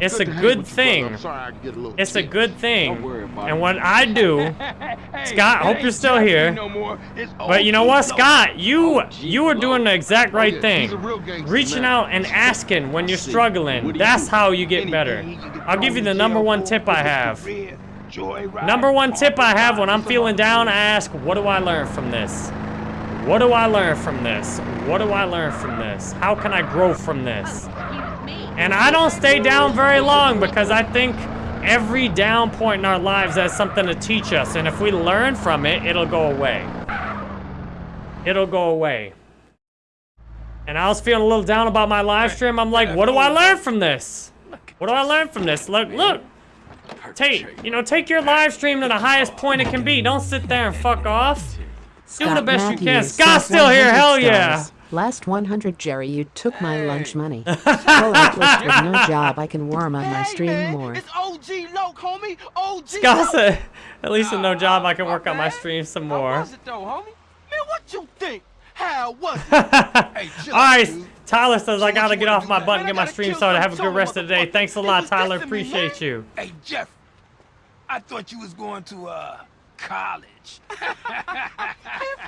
It's Good a good with you, brother. thing. Sorry a It's a good thing. Don't worry about And what I do, Scott, hope you're still here. But you know what, Scott? You you are doing the exact right yeah, thing. he's a real gangster Reaching now. out and asking when you're struggling. You That's how you get better. I'll give you the number one tip I have. Number one tip I have when I'm feeling down, I ask, what do I learn from this? What do I learn from this? What do I learn from this? How can I grow from this? And I don't stay down very long because I think every down point in our lives has something to teach us. And if we learn from it, it'll go away. It'll go away. And I was feeling a little down about my live stream. I'm like, what do I learn from this? What do I learn from this? Look, look. Take, you know, take your live stream to the highest point it can be. Don't sit there and fuck off. Do the Scott best you can. Scott's still here. Hell yeah. Stars. Last 100, Jerry, you took my lunch money. Well, Atlas with no job, I can worm on my stream more. It's OG Loc, homie. OG Scott Loc. said, at least with no job, I can work on my stream some more. How more. was it though, homie? Man, what you think? How was it? All right, Tyler says I gotta get off my butt Man, and get my stream started. Have a good rest of the day. Thanks a lot, Tyler. dissing me, Appreciate you. Hey, Jeff. I thought you was going to, uh, college. Man,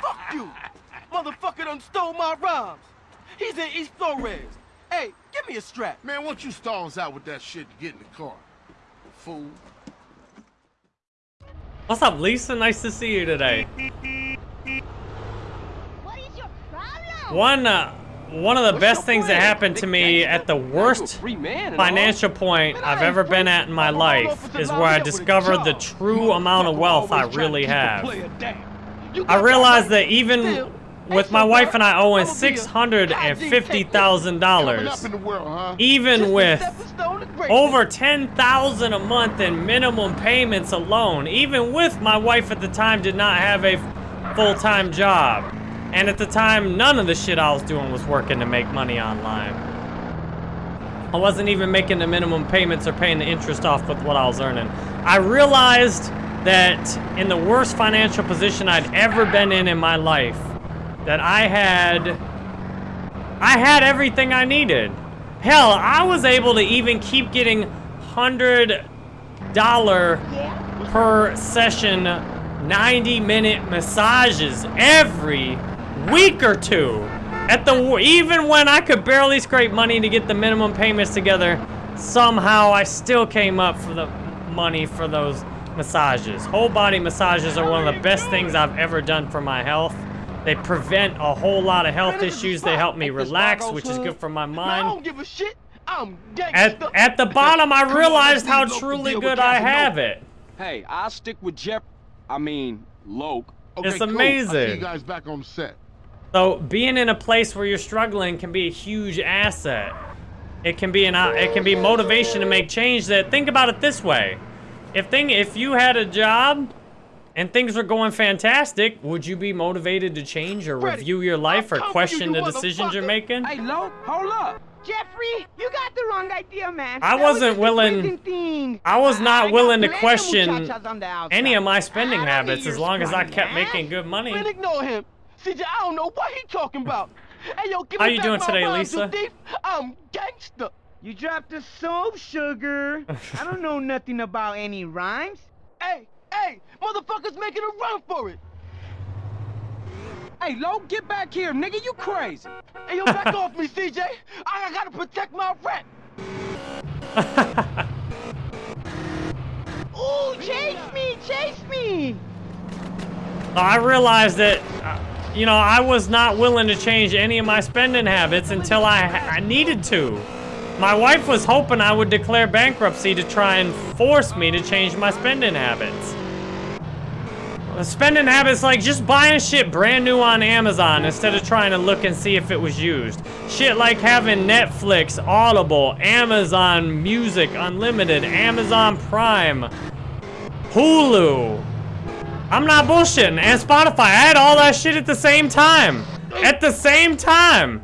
fuck you. Motherfucker done stole my rhymes. He's in East Flores. Hey, give me a strap. Man, why don't you stall us out with that shit and get in the car? Fool. What's up, Lisa? Nice to see you today. What is your problem? One, uh, one of the What's best your things that happened to me at the worst a free man and all. financial point Man, I I've ever been at in my life is where I up with a discovered the true amount of wealth I always trying to really have. player down. You I realized that that even Still, with my wife and I owing I'ma be a six hundred and fifty thousand dollars, up in the world, huh? even with stepping stone to greatness. over 10,000 a month in minimum payments alone. Even with my wife at the time did not have a full-time job. And at the time, none of the shit I was doing was working to make money online. I wasn't even making the minimum payments or paying the interest off with what I was earning. I realized that in the worst financial position I'd ever been in in my life, that I had I had everything I needed. Hell, I was able to even keep getting hundred dollar per session 90 minute massages every week or two. At the even when I could barely scrape money to get the minimum payments together, somehow I still came up for the money for those massages. Whole body massages are one of the best things I've ever done for my health. They prevent a whole lot of health issues. They help me relax, which is good for my mind. I mind. don't give a shit. I'm At, at the bottom, I realized how leave Loc to truly good I have it. Hey, I'll stick with Jeff. I mean, Loc. Okay, It's cool. Amazing. you guys back on set. So being in a place where you're struggling can be a huge asset. It can be an uh, it can be motivation to make change. That think about it this way: if thing if you had a job and things are going fantastic, would you be motivated to change or Freddie, review your life or I'll come for question you, the decisions you're making? Hey, Loc, hold up. Jeffrey, you got the wrong idea, man. I That was wasn't just a willing- Thing. I was not got willing to question muchachas on the outside. Any of my spending I don't need habits as long as I kept ass. making good money. Man, ignore him. CJ, I don't know what he talking about. Hey, yo, give How me you doing today, rhymes, Lisa? I'm gangster. You dropped the soap, sugar. I don't know nothing about any rhymes. Hey, hey, motherfuckers making a run for it. Hey, Loc, get back here, nigga. You crazy. Hey, yo, back off me, CJ. I, I gotta protect my rent. Ooh, chase me, chase me. I realized that, uh, you know, I was not willing to change any of my spending habits until I, I needed to. My wife was hoping I would declare bankruptcy to try and force me to change my spending habits. Spending habits like just buying shit brand new on Amazon instead of trying to look and see if it was used. Shit like having Netflix, Audible, Amazon Music Unlimited, Amazon Prime, Hulu. I'm not bullshitting. And Spotify. I had all that shit at the same time. At the same time.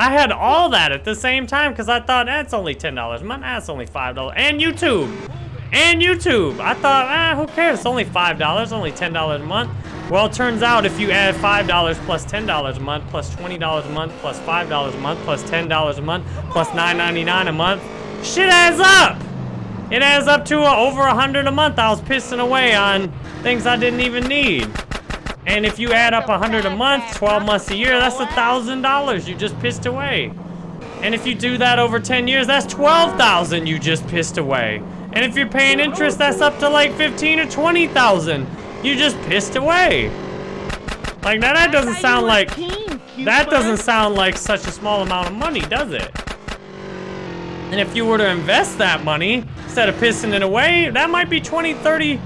I had all that at the same time because I thought that's only $10 a month. That's only $5. And YouTube. And YouTube. I thought, ah, who cares? It's only $5, only $10 a month. Well, it turns out if you add $5 plus $10 a month, plus $20 a month, plus $5 a month, plus $10 a month, plus $9.99 a month, shit adds up. It adds up to uh, over a hundred a month I was pissing away on things I didn't even need. And if you add up a hundred a month, 12 months a year, that's a thousand dollars you just pissed away. And if you do that over 10 years, that's 12,000 you just pissed away. And if you're paying interest, that's up to like 15 or 20,000 you just pissed away. Like now that doesn't sound like that doesn't sound like such a small amount of money, does it? And if you were to invest that money instead of pissing it away, that might be 20, 30,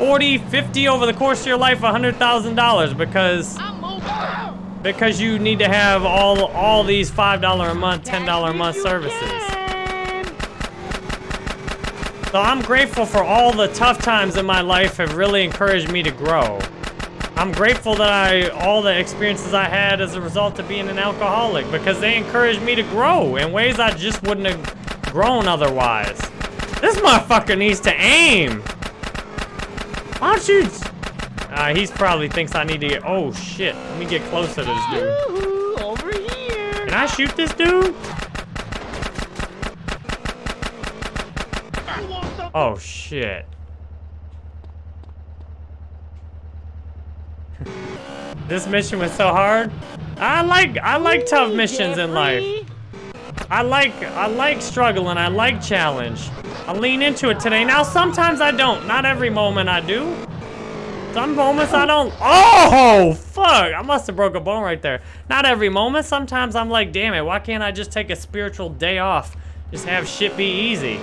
40, 50 over the course of your life, $100,000 because because you need to have all all these $5 a month, $10 a month services. So I'm grateful for all the tough times in my life have really encouraged me to grow. I'm grateful that I all the experiences I had as a result of being an alcoholic because they encouraged me to grow in ways I just wouldn't have grown otherwise. This motherfucker needs to aim. Don't? Uh, he's probably thinks I need to get. Oh shit! Let me get closer to this dude. Over here. Can I shoot this dude? Oh shit. this mission was so hard. I like I like tough missions in life. I like I like struggle and I like challenge. I lean into it today. Now sometimes I don't. Not every moment I do. Some moments I don't. Oh fuck! I must have broke a bone right there. Not every moment. Sometimes I'm like, damn it. Why can't I just take a spiritual day off? Just have shit be easy.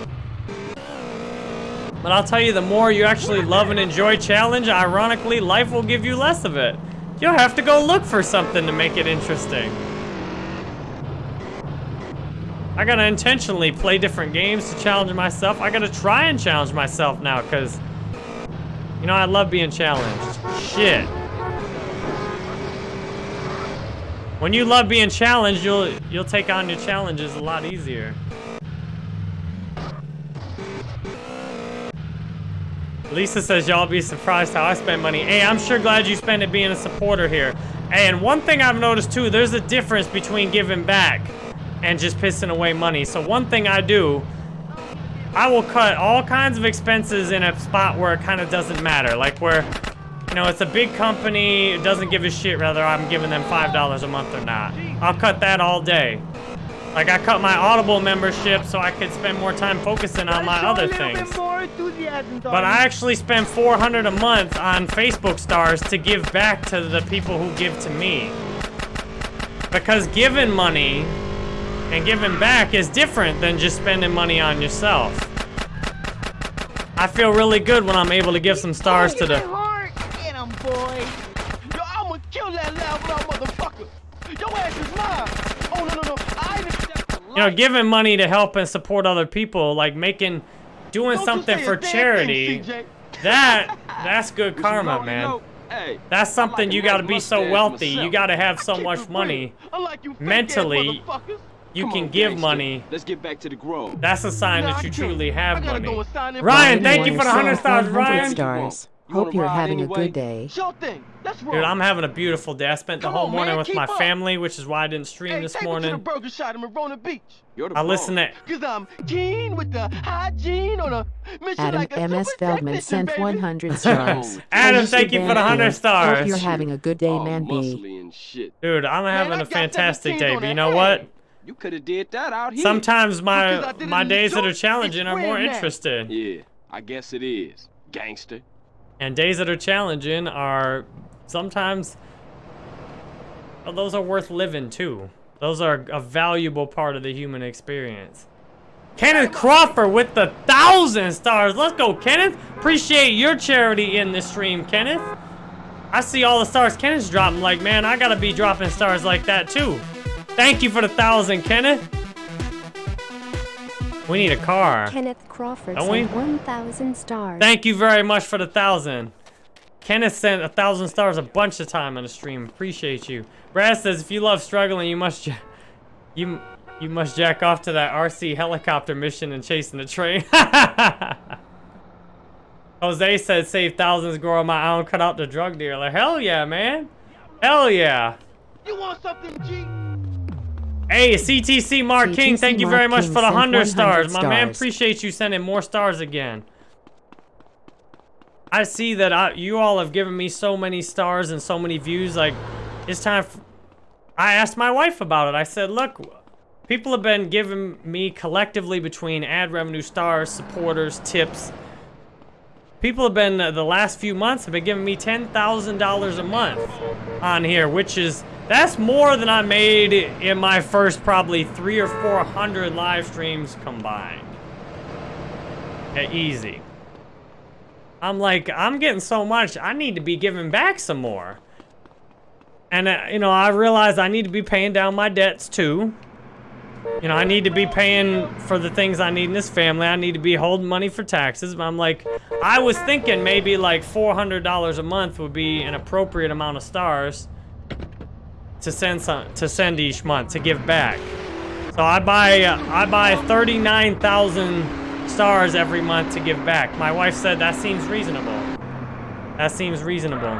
But I'll tell you, the more you actually love and enjoy challenge, ironically, life will give you less of it. You'll have to go look for something to make it interesting. I gotta intentionally play different games to challenge myself. I gotta try and challenge myself now, because, you know, I love being challenged. Shit. When you love being challenged, you'll you'll take on your challenges a lot easier. Lisa says y'all be surprised how I spend money. Hey, I'm sure glad you spend it being a supporter here. And one thing I've noticed too, there's a difference between giving back and just pissing away money. So one thing I do, I will cut all kinds of expenses in a spot where it kind of doesn't matter. Like where, you know, it's a big company, it doesn't give a shit whether I'm giving them $5 a month or not. I'll cut that all day. Like I cut my Audible membership so I could spend more time focusing on my other things. But I actually spend 400 a month on Facebook stars to give back to the people who give to me. Because giving money and giving back is different than just spending money on yourself. I feel really good when I'm able to give some stars to the... Get him, boy. Yo, I'ma kill that loud motherfucker. Your ass is mine. Oh, no, no, no. I you know, giving money to help and support other people, like making, doing something for charity, that, that's good karma, man. That's something you gotta be so wealthy, you gotta have so much money. Mentally, you can give money. Let's get back to the grove. That's a sign that you truly have money. Ryan, thank you for the 100 stars, Ryan. stars. Hope you're having a good day. Sure thing. Let's roll. Dude, I'm having a beautiful day. I spent the Come whole on, morning man, with keep my up. family, which is why I didn't stream Hey, this take me to the morning. burger shot in Marona Beach. I listened to Cause I'm keen with the hygiene on a mission Adam like a M.S. Feldman technician, sent baby. 100 stars. Adam, thank you for the 100 Hook, stars. Hope you're having a good day, man B. Dude, I'm having a fantastic day, but you know what? You could have did that out here. Sometimes my my days that are challenging are more interesting. Yeah, I guess it is. Gangster. And days that are challenging are sometimes well, those are worth living too. Those are a valuable part of the human experience. Kenneth Crawford with the thousand stars. Let's go, Kenneth. Appreciate your charity in the stream, Kenneth. I see all the stars Kenneth's dropping. Like, man, I gotta be dropping stars like that too. Thank you for the thousand, Kenneth. We need a car. Kenneth Crawford Don't we? sent 1,000 stars. Thank you very much for the thousand. Kenneth sent a thousand stars a bunch of time on the stream. Appreciate you. Brad says if you love struggling, you must you you must jack off to that RC helicopter mission and chasing the train. Jose said save thousands, grow on my own, cut out the drug dealer. Hell yeah, man. Hell yeah. You want something, G? Hey, CTC Mark King, CTC thank you very much King for the 100 100 stars. My man, appreciate you sending more stars again. I see that I, you all have given me so many stars and so many views. Like, it's time. I asked my wife about it. I said, look, people have been giving me collectively between ad revenue stars, supporters, tips. People have been, uh, the last few months, have been giving me $10,000 a month on here, which is, that's more than I made in my first probably three or 400 live streams combined. Yeah, easy. I'm like, I'm getting so much, I need to be giving back some more. And, uh, you know, I realize I need to be paying down my debts too. You know, I need to be paying for the things I need in this family. I need to be holding money for taxes. But I'm like, I was thinking maybe like $400 a month would be an appropriate amount of stars to send some, to send each month to give back. So I buy uh, I buy 39,000 stars every month to give back. My wife said that seems reasonable. That seems reasonable.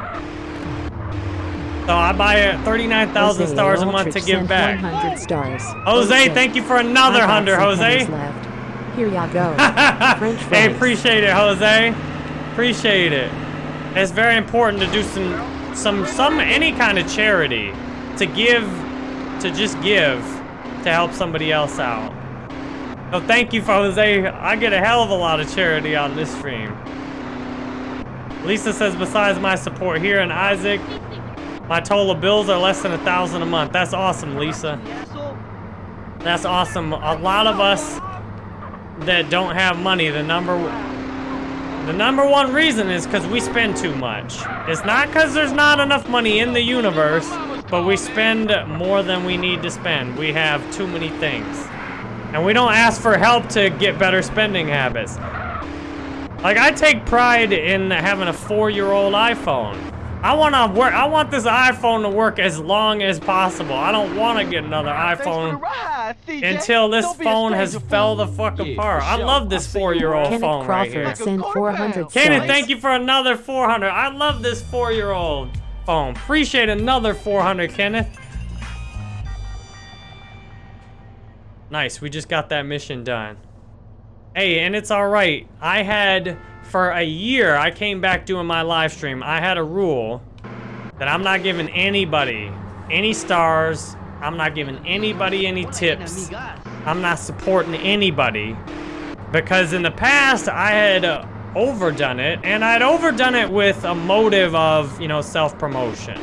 So I buy uh, 39,000 Jose stars a month to give back. 100 stars. Jose, thank you for another 100, Jose. Here ya go. French Hey, appreciate it, Jose. Appreciate it. It's very important to do some, some, some, any kind of charity. To give, to just give, to help somebody else out. So thank you Jose. I get a hell of a lot of charity on this stream. Lisa says, besides my support here and Isaac, my total bills are less than a thousand a month. That's awesome, Lisa. That's awesome. A lot of us that don't have money, the number the number one reason is because we spend too much. It's not because there's not enough money in the universe, but we spend more than we need to spend. We have too many things. And we don't ask for help to get better spending habits. Like I take pride in having a four-year-old iPhone. I want to work. I want this iPhone to work as long as possible. I don't want to get another iPhone until this phone has fell the fuck apart. I love this four-year-old Kenneth phone right here. Crawford sent 400 Kenneth, thank you for another 400. I love this four-year-old phone. Appreciate another 400, Kenneth. Nice, we just got that mission done. Hey, and it's all right. I had, for a year, I came back doing my live stream. I had a rule that I'm not giving anybody any stars. I'm not giving anybody any tips. I'm not supporting anybody. Because in the past, I had uh, overdone it, and I'd overdone it with a motive of, you know, self-promotion.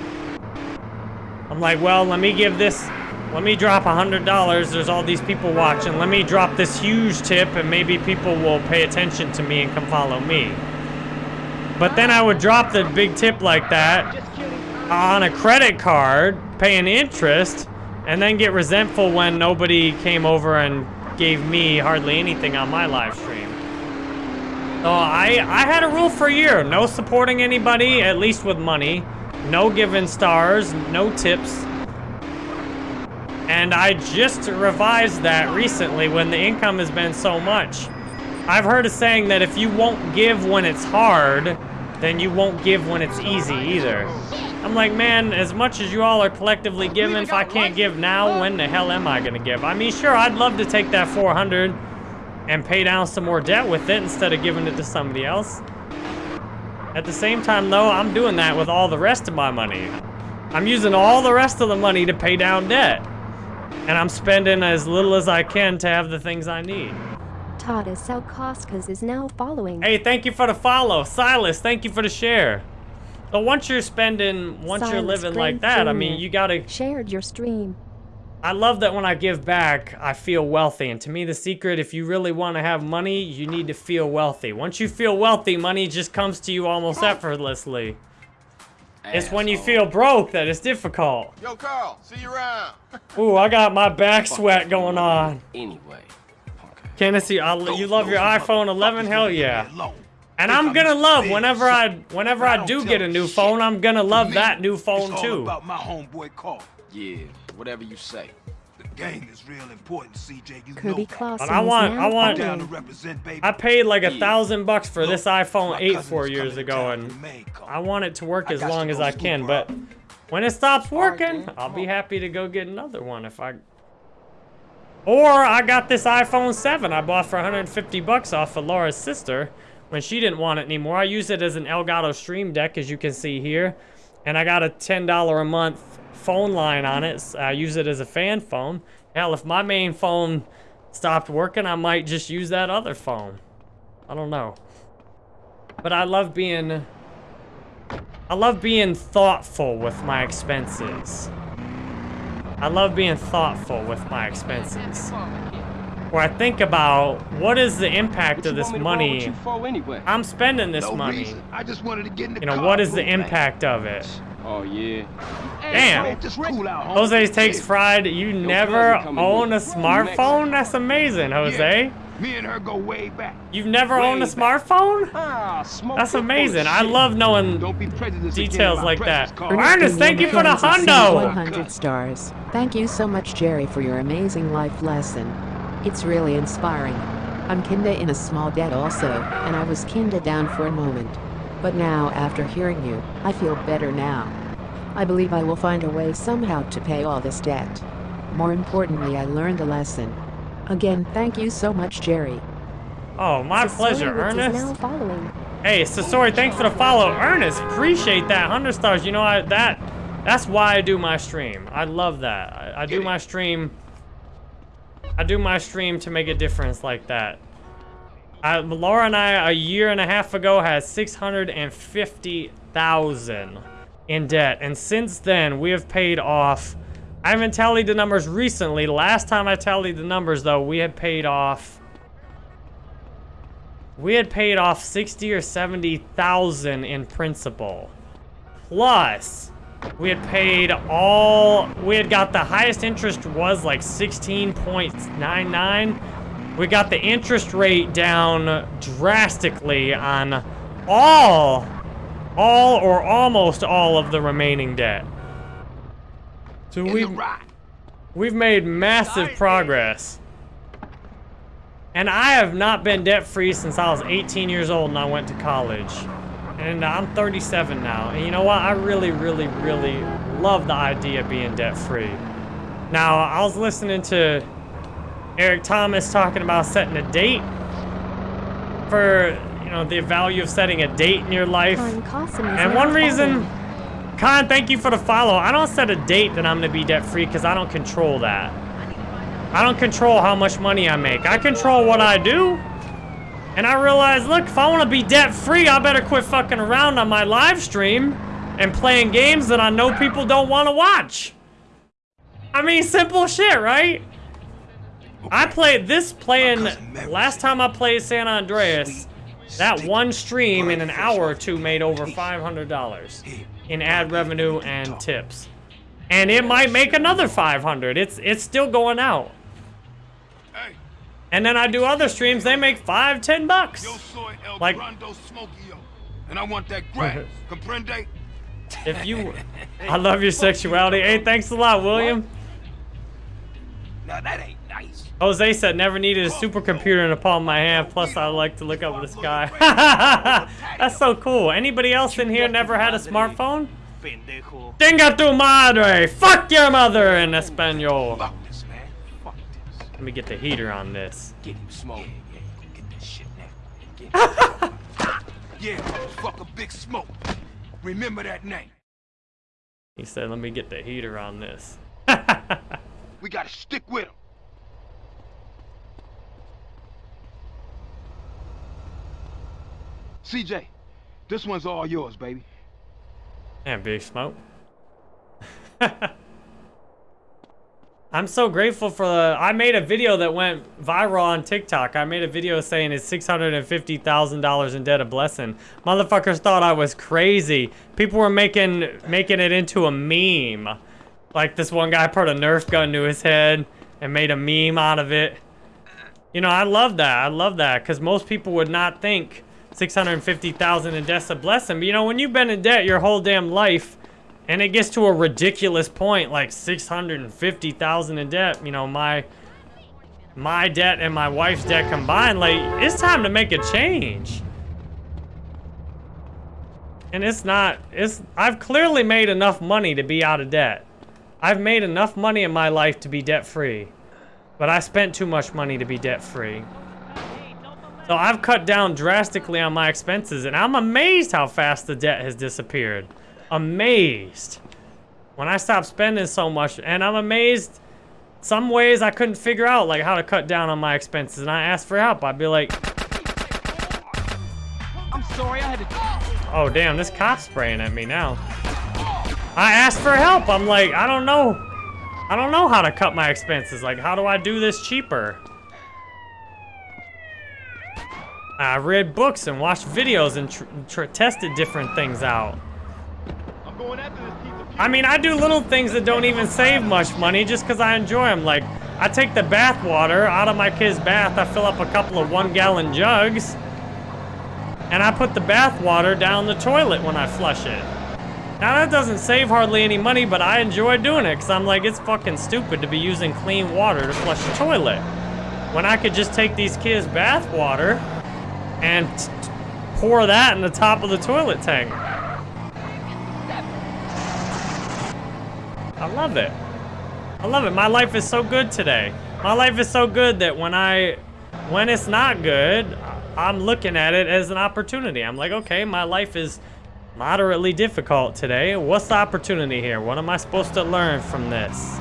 I'm like, well, let me give this, let me drop a $100. There's all these people watching. Let me drop this huge tip, and maybe people will pay attention to me and come follow me. But then I would drop the big tip like that on a credit card, paying interest, and then get resentful when nobody came over and gave me hardly anything on my live stream. So I, I had a rule for a year. No supporting anybody, at least with money. No giving stars, no tips. And I just revised that recently when the income has been so much. I've heard a saying that if you won't give when it's hard, then you won't give when it's easy either. I'm like, man, as much as you all are collectively giving, if I can't give now, when the hell am I gonna give? I mean, sure, I'd love to take that 400 and pay down some more debt with it instead of giving it to somebody else. At the same time, though, I'm doing that with all the rest of my money. I'm using all the rest of the money to pay down debt. And I'm spending as little as I can to have the things I need. Todd is is now following. Hey, thank you for the follow. Silas, thank you for the share. So once you're spending, once you're Silas living like that, I mean, you gotta... Shared your stream. I love that when I give back, I feel wealthy. And to me, the secret, if you really want to have money, you need to feel wealthy. Once you feel wealthy, money just comes to you almost effortlessly. It's when you feel broke that it's difficult. Yo, Carl, see you around. Ooh, I got my back sweat going on. Anyway. Kennedy, I, you love your iPhone 11? Hell yeah. And I'm gonna love whenever I whenever I do get a new phone, I'm gonna love that new phone too. about my homeboy Carl. Yeah, whatever you say. The gang is real important, CJ. You Kirby know that. Clausen But I want I want Down to represent, baby. I paid like a thousand bucks for this iPhone my 8 four years ago, and from Maine, Carl. I want it to work as long as I can. her But when it stops working, then. I'll be happy to go get another one if I Or I got this iPhone 7 I bought for 150 bucks off of Laura's sister when she didn't want it anymore. I use it as an Elgato Stream Deck, as you can see here. And I got a $10 a month phone line on it. I use it as a fan phone. Hell, if my main phone stopped working, I might just use that other phone. I don't know. But I love being... I love being thoughtful with my expenses. I love being thoughtful with my expenses. Where I think about what is the impact of this money I'm spending this No money. reason. I just wanted to get in the You know, car what is the go back. impact of it? Oh, yeah. Damn. Man, just cool out, homie. Jose takes fried. You never own a smartphone? That's amazing, Jose. Me and her go way back. You've never owned a smartphone? Ah. That's you full of amazing. I love knowing Don't be prejudiced against details like that. car. Ernest, thank you for the Ernest hundo. 100 stars. Thank you so much, Jerry, for your amazing life lesson. It's really inspiring. I'm kinda in a small debt also, and I was kinda down for a moment. But now, after hearing you, I feel better now. I believe I will find a way somehow to pay all this debt. More importantly, I learned a lesson. Again, thank you so much, Jerry. Oh, my Sasori, pleasure, Ernest. Hey, Sasori, thanks for the follow. Ernest, appreciate that. 100 stars. You know, I, that that's why I do my stream. I love that. I, I do my stream. I do my stream to make a difference like that. I, Laura and I, a year and a half ago, had 650000 in debt. And since then, we have paid off... I haven't tallied the numbers recently. Last time I tallied the numbers, though, we had paid off... We had paid off 60 or 70,000 in principal. Plus, we had paid all, we had got the highest interest was like 16.99. We got the interest rate down drastically on all, all or almost all of the remaining debt. So we've, we've made massive progress. And I have not been debt-free since I was 18 years old and I went to college. And I'm 37 now. And you know what? I really, really, really love the idea of being debt-free. Now, I was listening to Eric Thomas talking about setting a date for, you know, the value of setting a date in your life. Khan Qasim is And one reason. Khan, thank you for the follow. I don't set a date that I'm going to be debt-free because I don't control that. I don't control how much money I make. I control what I do. And I realize, look, if I want to be debt-free, I better quit fucking around on my live stream and playing games that I know people don't want to watch. I mean, simple shit, right? I played this playing, last time I played San Andreas, that one stream in an hour or two made over $500 in ad revenue and tips. And it might make another 500. It's it's still going out. Hey, And then I do other streams, they make five, ten bucks. yo soy el Like- And I want that grass. Comprende? If you, I love your sexuality. Hey, thanks a lot, William. Now that ain't nice. Jose said never needed a supercomputer in the palm of my hand. Plus, I like to look up at the sky. That's so cool. Anybody else in here never had a smartphone? Tenga tu madre! Fuck your mother in Espanol. This, this. Let me get the heater on this. Get him smoke. Get that shit now. Yeah, Big Smoke. Remember that name. He said, let me get the heater on this. We gotta stick with him. CJ, this one's all yours, baby. And Big Smoke. I'm so grateful for the. I made a video that went viral on TikTok. I made a video saying it's $650,000 in debt a blessing. Motherfuckers thought I was crazy. People were making making it into a meme. Like this one guy put a Nerf gun to his head and made a meme out of it. You know, I love that. I love that because most people would not think 650,000 in debt's a blessing. But you know, when you've been in debt your whole damn life, and it gets to a ridiculous point, like 650,000 in debt, you know, my my debt and my wife's debt combined, like, it's time to make a change. And it's not, it's, I've clearly made enough money to be out of debt. I've made enough money in my life to be debt free. But I spent too much money to be debt-free. So I've cut down drastically on my expenses, and I'm amazed how fast the debt has disappeared. Amazed. When I stopped spending so much, and I'm amazed some ways I couldn't figure out like how to cut down on my expenses, and I asked for help. I'd be like, I'm sorry, I had to. oh damn, this cop's spraying at me now. I asked for help. I'm like, I don't know. I don't know how to cut my expenses. Like, how do I do this cheaper? I read books and watched videos and tr tr tested different things out. I'm going after this piece of I mean, I do little things that don't even save much money just because I enjoy them. Like, I take the bath water out of my kid's bath. I fill up a couple of one-gallon jugs. And I put the bath water down the toilet when I flush it. Now, that doesn't save hardly any money, but I enjoy doing it because I'm like, it's fucking stupid to be using clean water to flush the toilet. When I could just take these kids' bath water and pour that in the top of the toilet tank. I love it. I love it. My life is so good today. My life is so good that when I, when it's not good, I'm looking at it as an opportunity. I'm like, okay, my life is moderately difficult today. What's the opportunity here? What am I supposed to learn from this?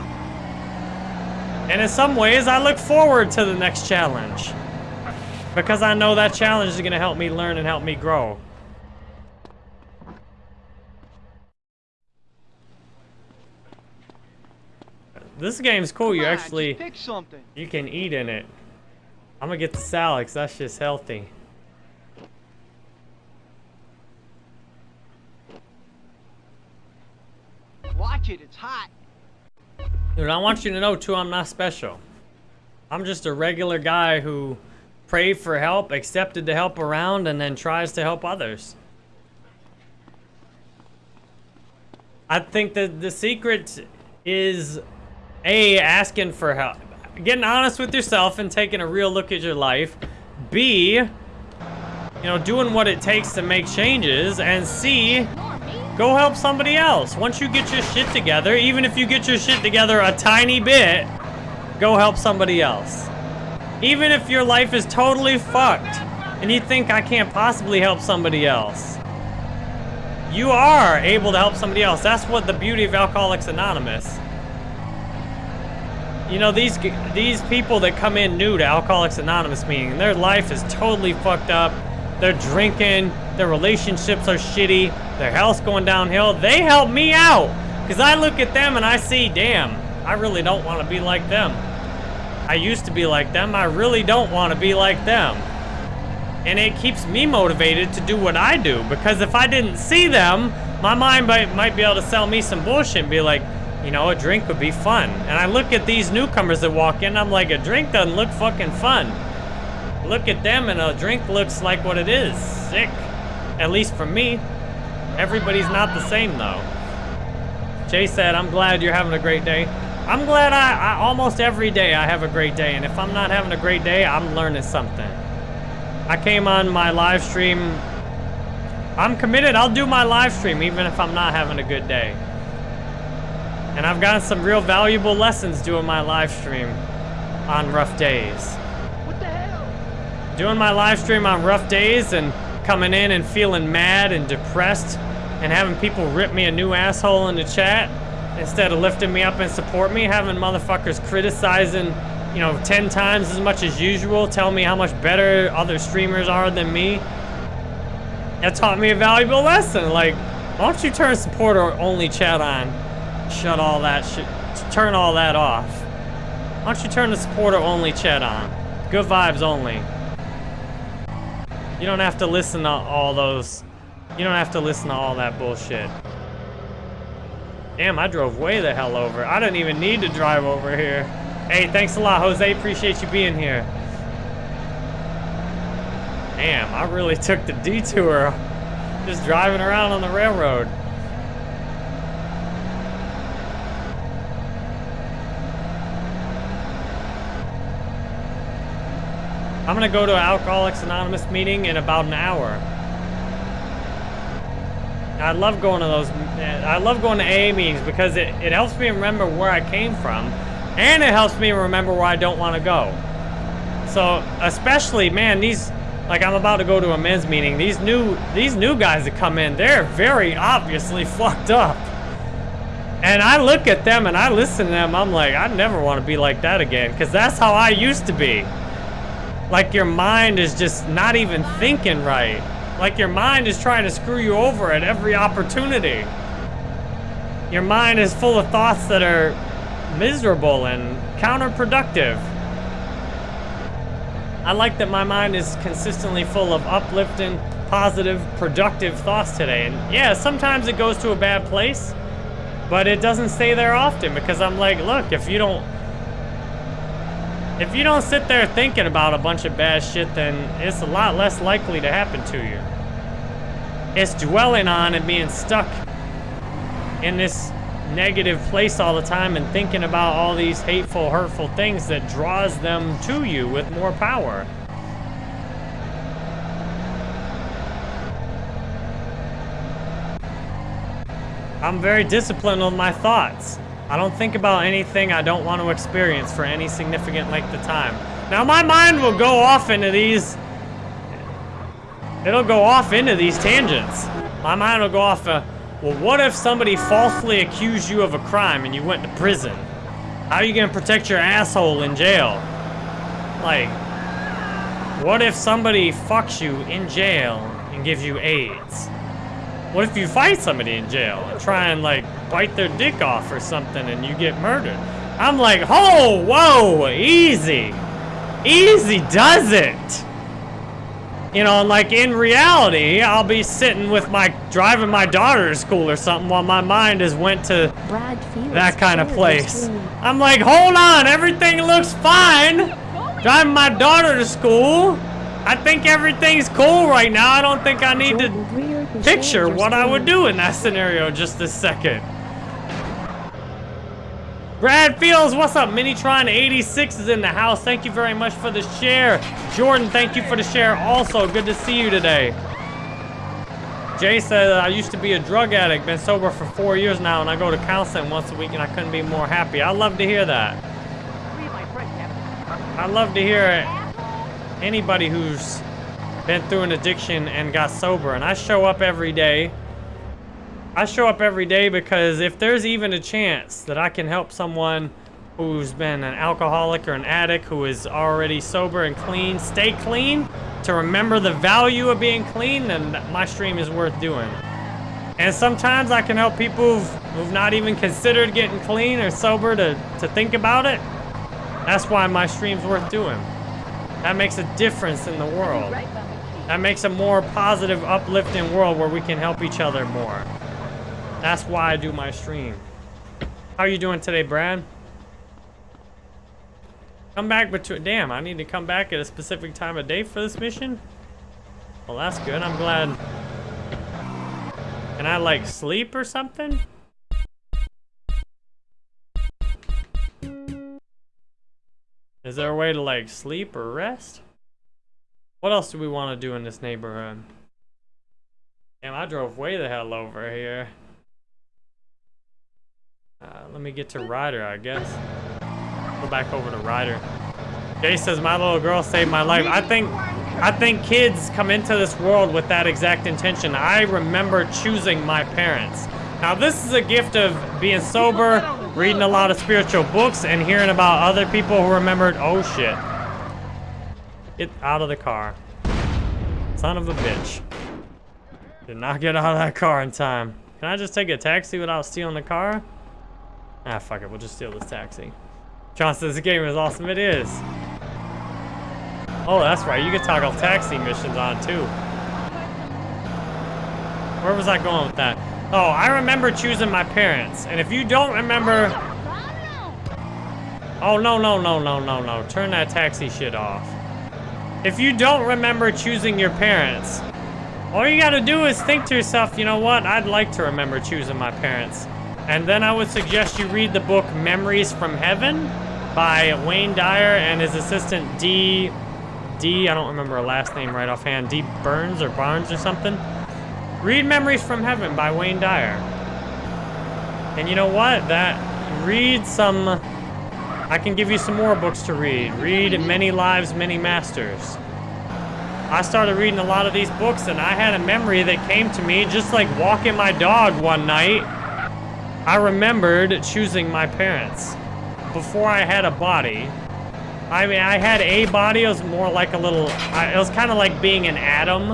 And in some ways, I look forward to the next challenge. Because I know that challenge is going to help me learn and help me grow. This game's cool. You actually, pick something. you can eat in it. I'm going to get the salad 'cause that's just healthy. Watch it, it's hot. Dude, I want you to know too, I'm not special. I'm just a regular guy who prayed for help, accepted the help around, and then tries to help others. I think that the secret is A, asking for help. Getting honest with yourself and taking a real look at your life. B, you know, doing what it takes to make changes. And C, Go help somebody else. Once you get your shit together, even if you get your shit together a tiny bit, go help somebody else. Even if your life is totally fucked and you think I can't possibly help somebody else. You are able to help somebody else. That's what the beauty of Alcoholics Anonymous. You know, these these people that come in new to Alcoholics Anonymous meeting, their life is totally fucked up. They're drinking, their relationships are shitty, their health's going downhill. They help me out. Because I look at them and I see, damn, I really don't want to be like them. I used to be like them. I really don't want to be like them. And it keeps me motivated to do what I do. Because if I didn't see them, my mind might, might be able to sell me some bullshit and be like, you know, a drink would be fun. And I look at these newcomers that walk in, I'm like, a drink doesn't look fucking fun. Look at them and a drink looks like what it is. Sick. At least for me. Everybody's not the same though. Jay said, I'm glad you're having a great day. I'm glad I, I, almost every day I have a great day. And if I'm not having a great day, I'm learning something. I came on my live stream. I'm committed. I'll do my live stream even if I'm not having a good day. And I've gotten some real valuable lessons doing my live stream on rough days What the hell? doing my live stream on rough days and coming in and feeling mad and depressed and having people rip me a new asshole in the chat instead of lifting me up and support me, having motherfuckers criticizing, you know, 10 times as much as usual, tell me how much better other streamers are than me. That taught me a valuable lesson. Like, why don't you turn supporter only chat on? Shut all that shit. Turn all that off. Why don't you turn the supporter only chat on? Good vibes only. You don't have to listen to all those. You don't have to listen to all that bullshit. Damn, I drove way the hell over. I didn't even need to drive over here. Hey, thanks a lot, Jose. Appreciate you being here. Damn, I really took the detour just driving around on the railroad. I'm gonna go to an Alcoholics Anonymous meeting in about an hour. I love going to those, I love going to AA meetings because it, it helps me remember where I came from. And it helps me remember where I don't want to go. So, especially, man, these, like I'm about to go to a men's meeting. These new, these new guys that come in, they're very obviously fucked up. And I look at them and I listen to them, I'm like, I never want to be like that again. Because that's how I used to be. Like your mind is just not even thinking right. Like your mind is trying to screw you over at every opportunity. Your mind is full of thoughts that are miserable and counterproductive. I like that my mind is consistently full of uplifting, positive, productive thoughts today. And yeah, sometimes it goes to a bad place, but it doesn't stay there often because I'm like, look, if you don't if you don't sit there thinking about a bunch of bad shit, then it's a lot less likely to happen to you. It's dwelling on and being stuck in this negative place all the time and thinking about all these hateful, hurtful things that draws them to you with more power. I'm very disciplined on my thoughts. I don't think about anything I don't want to experience for any significant length of time. Now my mind will go off into these... It'll go off into these tangents. My mind will go off, uh, well what if somebody falsely accused you of a crime and you went to prison? How are you gonna protect your asshole in jail? Like, what if somebody fucks you in jail and gives you AIDS? What if you fight somebody in jail and try and like bite their dick off or something and you get murdered? I'm like, oh, whoa, easy. Easy does it. You know, like in reality, I'll be sitting with my, driving my daughter to school or something while my mind has went to that kind of place. I'm like, hold on, everything looks fine. Driving my daughter to school. I think everything's cool right now. I don't think I need to picture what I would do in that scenario just a second. Brad Fields, what's up? Minitron 86 is in the house. Thank you very much for the share. Jordan, thank you for the share also. Good to see you today. Jay said, I used to be a drug addict, been sober for four years now, and I go to counseling once a week, and I couldn't be more happy. I love to hear that. I love to hear it. anybody who's been through an addiction and got sober. And I show up every day. I show up every day because if there's even a chance that I can help someone who's been an alcoholic or an addict who is already sober and clean, stay clean, to remember the value of being clean, then my stream is worth doing. And sometimes I can help people who've, who've not even considered getting clean or sober to, to think about it. That's why my stream's worth doing. That makes a difference in the world. That makes a more positive, uplifting world where we can help each other more. That's why I do my stream. How are you doing today, Brad? Come back between... Damn, I need to come back at a specific time of day for this mission? Well, that's good. I'm glad... Can I, like, sleep or something? Is there a way to, like, sleep or rest? What else do we want to do in this neighborhood? Damn, I drove way the hell over here. Uh, let me get to Ryder, I guess. Go back over to Ryder. Jay says, my little girl saved my life. I think, I think kids come into this world with that exact intention. I remember choosing my parents. Now, this is a gift of being sober, reading a lot of spiritual books, and hearing about other people who remembered, oh shit. Get out of the car. Son of a bitch. Did not get out of that car in time. Can I just take a taxi without stealing the car? Ah, fuck it. We'll just steal this taxi. John says the game is awesome. It is. Oh, that's right. You can toggle taxi missions on, too. Where was I going with that? Oh, I remember choosing my parents. And if you don't remember... Oh, no, no, no, no, no, no. Turn that taxi shit off. If you don't remember choosing your parents, all you gotta do is think to yourself, you know what? I'd like to remember choosing my parents. And then I would suggest you read the book Memories from Heaven by Wayne Dyer and his assistant D. D. I don't remember her last name right offhand. D. Burns or Barnes or something. Read Memories from Heaven by Wayne Dyer. And you know what? That read some. I can give you some more books to read. Read Many Lives, Many Masters. I started reading a lot of these books and I had a memory that came to me just like walking my dog one night. I remembered choosing my parents before I had a body. I mean, I had a body. It was more like a little, it was kind of like being an atom.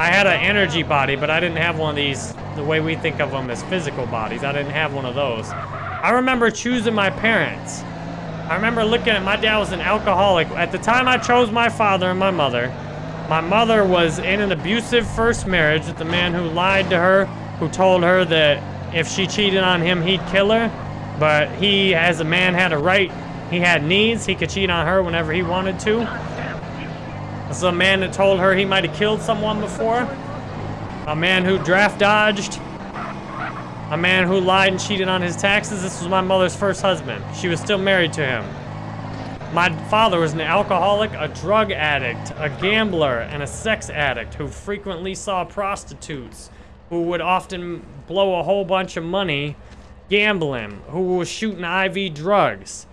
I had an energy body, but I didn't have one of these, the way we think of them as physical bodies. I didn't have one of those. I remember choosing my parents. I remember looking at, my dad was an alcoholic. At the time I chose my father and my mother, my mother was in an abusive first marriage with a man who lied to her, who told her that if she cheated on him, he'd kill her. But he, as a man, had a right. He had needs. He could cheat on her whenever he wanted to. This is a man that told her he might have killed someone before. A man who draft dodged. A man who lied and cheated on his taxes. This was my mother's first husband. She was still married to him. My father was an alcoholic, a drug addict, a gambler, and a sex addict who frequently saw prostitutes, who would often blow a whole bunch of money gambling, who was shooting IV drugs,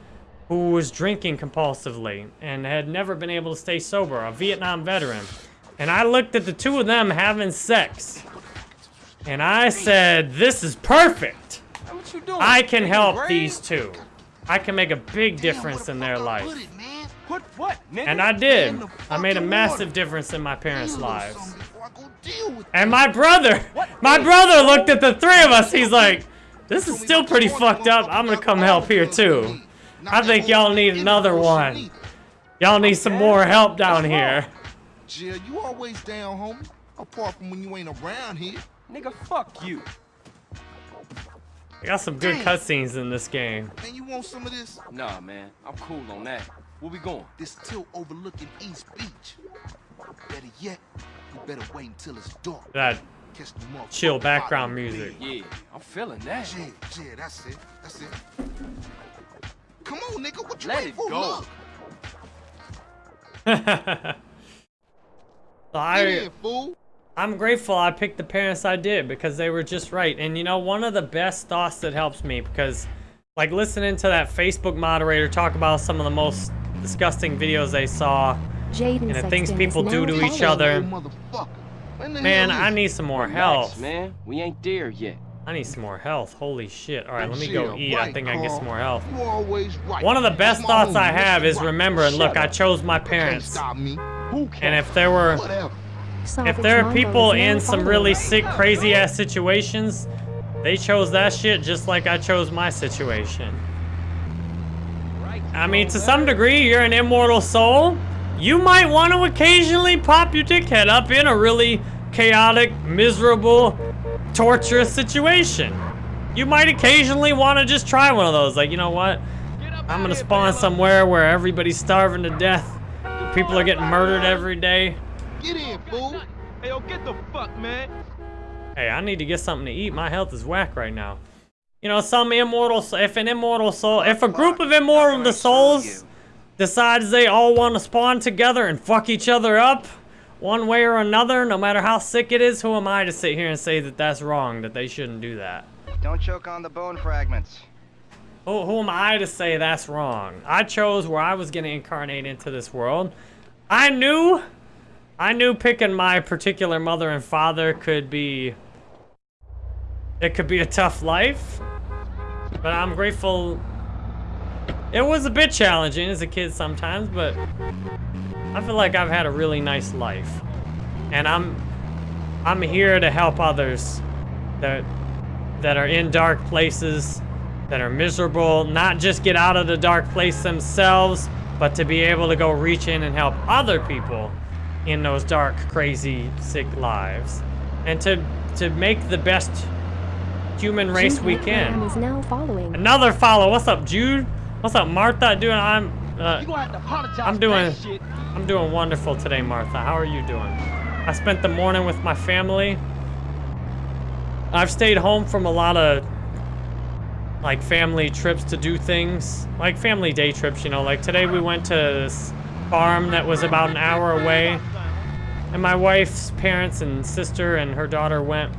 who was drinking compulsively, and had never been able to stay sober, a Vietnam veteran. And I looked at the two of them having sex. And I said, this is perfect. What you doing? I can help these two. I can make a big difference in their life. And I did. I made a massive difference in my parents' lives. And my brother, my brother looked at the three of us. He's like, this is still pretty fucked up. I'm gonna come help here too. I think y'all need another one. Y'all need some more help down here. Jill, you always down, homie. Apart from when you ain't around here. Nigga, fuck you. I got some good cutscenes in this game. Man, you want some of this? Nah, man. I'm cool on that. Where we going? This tilt overlooking East Beach. Better yet, you better wait until it's dark. That Catch the motherfucker chill background music. Yeah, I'm feeling that. Yeah, yeah, that's it. That's it. Come on, nigga. What you Let waiting for? go. Look. So I, Get in, fool. I'm grateful I picked the parents I did because they were just right. And you know, one of the best thoughts that helps me because like listening to that Facebook moderator talk about some of the most disgusting videos they saw Jaden and the Sexton things people do to each other. Motherfucker. When the Man, I need some more Relax, health. man. We ain't there yet. I need some more health. Holy shit. All right, let me go eat. I think I can get some more health. You always right. One of the best thoughts I have is Right. remembering, look, I chose my parents. stop me. Who can? And if there were if there are people in some really sick, crazy ass situations, they chose that shit just like I chose my situation. I mean, to some degree, you're an immortal soul. You might want to occasionally pop your dickhead up in a really chaotic, miserable, torturous situation. You might occasionally want to just try one of those. Like, you know what? I'm gonna spawn somewhere where everybody's starving to death. People are getting murdered every day. Get in, fool. Hey, yo, get the fuck, man. Hey, I need to get something to eat. My health is whack right now. You know, some immortal, if an immortal soul, if a group of immortal souls decides they all want to spawn together and fuck each other up, one way or another, no matter how sick it is, who am I to sit here and say that that's wrong, that they shouldn't do that? Don't choke on the bone fragments. Who, who am I to say that's wrong? I chose where I was going to incarnate into this world. I knew, I knew picking my particular mother and father could be, it could be a tough life. But I'm grateful. It was a bit challenging as a kid sometimes, but I feel like I've had a really nice life. And I'm, I'm here to help others that, that are in dark places that are miserable, not just get out of the dark place themselves, but to be able to go reach in and help other people in those dark, crazy, sick lives. And to to make the best human race Jude we can. is now following. Another follow. What's up, Jude? What's up, Martha? Doing I'm uh, You gonna have to I'm doing. I'm doing wonderful today, Martha. How are you doing? I spent the morning with my family. I've stayed home from a lot of like family trips to do things, like family day trips, you know, like today we went to this farm that was about an hour away and my wife's parents and sister and her daughter went.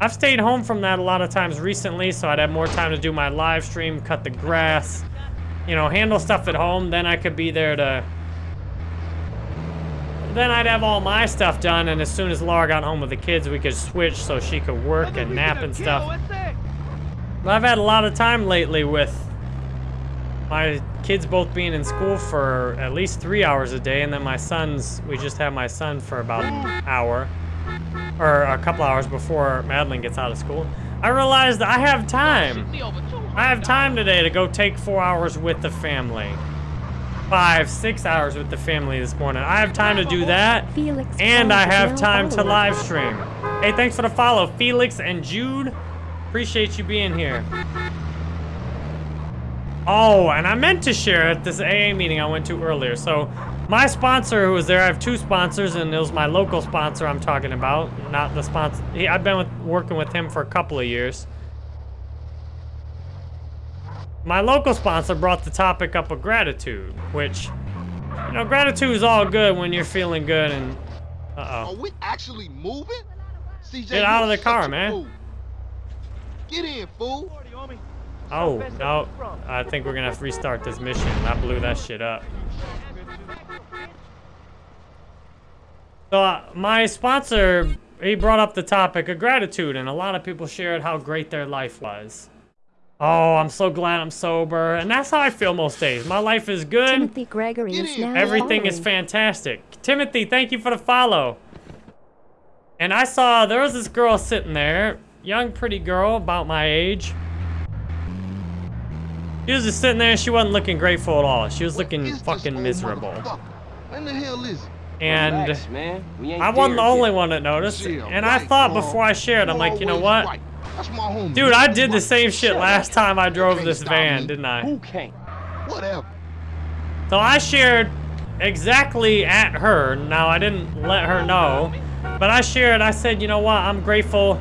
I've stayed home from that a lot of times recently, so I'd have more time to do my live stream, cut the grass, you know, handle stuff at home, then I could be there to then I'd have all my stuff done, and as soon as Laura got home with the kids, we could switch so she could work and nap and stuff. But I've had a lot of time lately with my kids both being in school for at least three hours a day, and then my son's, we just have my son for about an hour, or a couple hours before Madeline gets out of school. I realized I have time. I have time today to go take four hours with the family five, six hours with the family this morning. I have time to do that, Felix and I have time to follower. live stream. Hey, thanks for the follow, Felix and Jude. Appreciate you being here. Oh, and I meant to share at this AA meeting I went to earlier. So, my sponsor who was there, I have two sponsors, and it was my local sponsor I'm talking about, not the sponsor. He, I've been with, working with him for a couple of years. My local sponsor brought the topic up of gratitude, which, you know, gratitude is all good when you're feeling good and, uh-oh. Are we actually moving? CJ, Get out of the car, man. fool. Get in, fool. Oh, no. I think we're gonna have to restart this mission. I blew that shit up. So, uh, my sponsor, he brought up the topic of gratitude, and a lot of people shared how great their life was. Oh, I'm so glad I'm sober. And that's how I feel most days. My life is good. Timothy Gregory is now Everything is fantastic. Timothy, thank you for the follow. And I saw there was this girl sitting there, young, pretty girl, about my age. She was just sitting there. She wasn't looking grateful at all. She was looking fucking miserable. When the hell is it? And Relax, man. I wasn't the only yet. one that noticed. Yeah, And I thought Carl. before I shared, I'm like, you know what? right. That's. Dude, I did the same shit last time I drove this van, me. didn't I? Who can't? Whatever. So I shared exactly at her. Now I didn't let her know, but I shared. I said, you know what? I'm grateful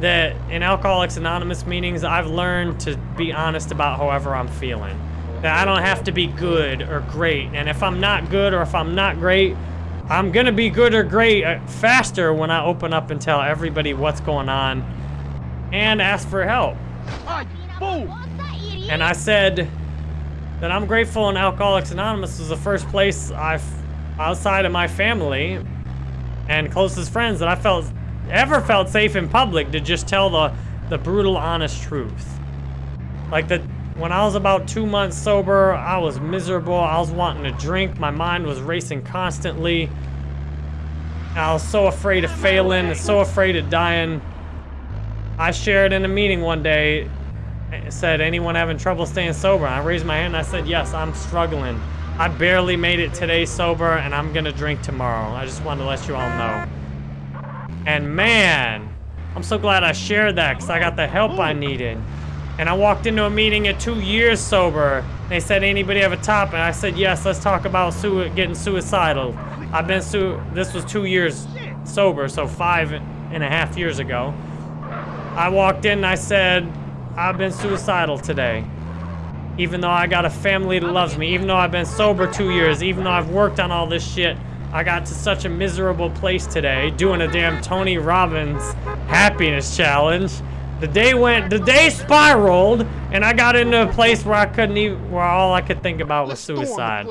that in Alcoholics Anonymous meetings, I've learned to be honest about however I'm feeling. That I don't have to be good or great, and if I'm not good or if I'm not great, I'm gonna be good or great uh, faster when I open up and tell everybody what's going on and ask for help. And I said that I'm grateful and Alcoholics Anonymous was the first place I've, outside of my family and closest friends, that I felt, ever felt safe in public to just tell the, the brutal, honest truth. Like the, when I was about two months sober, I was miserable. I was wanting to drink. My mind was racing constantly. I was so afraid of failing and so afraid of dying. I shared in a meeting one day, it said, anyone having trouble staying sober? I raised my hand and I said, yes, I'm struggling. I barely made it today sober and I'm gonna drink tomorrow. I just wanted to let you all know. And man, I'm so glad I shared that because I got the help I needed. And I walked into a meeting at two years sober. They said, anybody have a topic? I said, yes, let's talk about sui- getting suicidal. I've been su- this was two years sober, so five and a half years ago. I walked in and I said, I've been suicidal today. Even though I got a family that loves me, even though I've been sober two years, even though I've worked on all this shit, I got to such a miserable place today doing a damn Tony Robbins happiness challenge. The day went, the day spiraled, and I got into a place where I couldn't even, where all I could think about was suicide.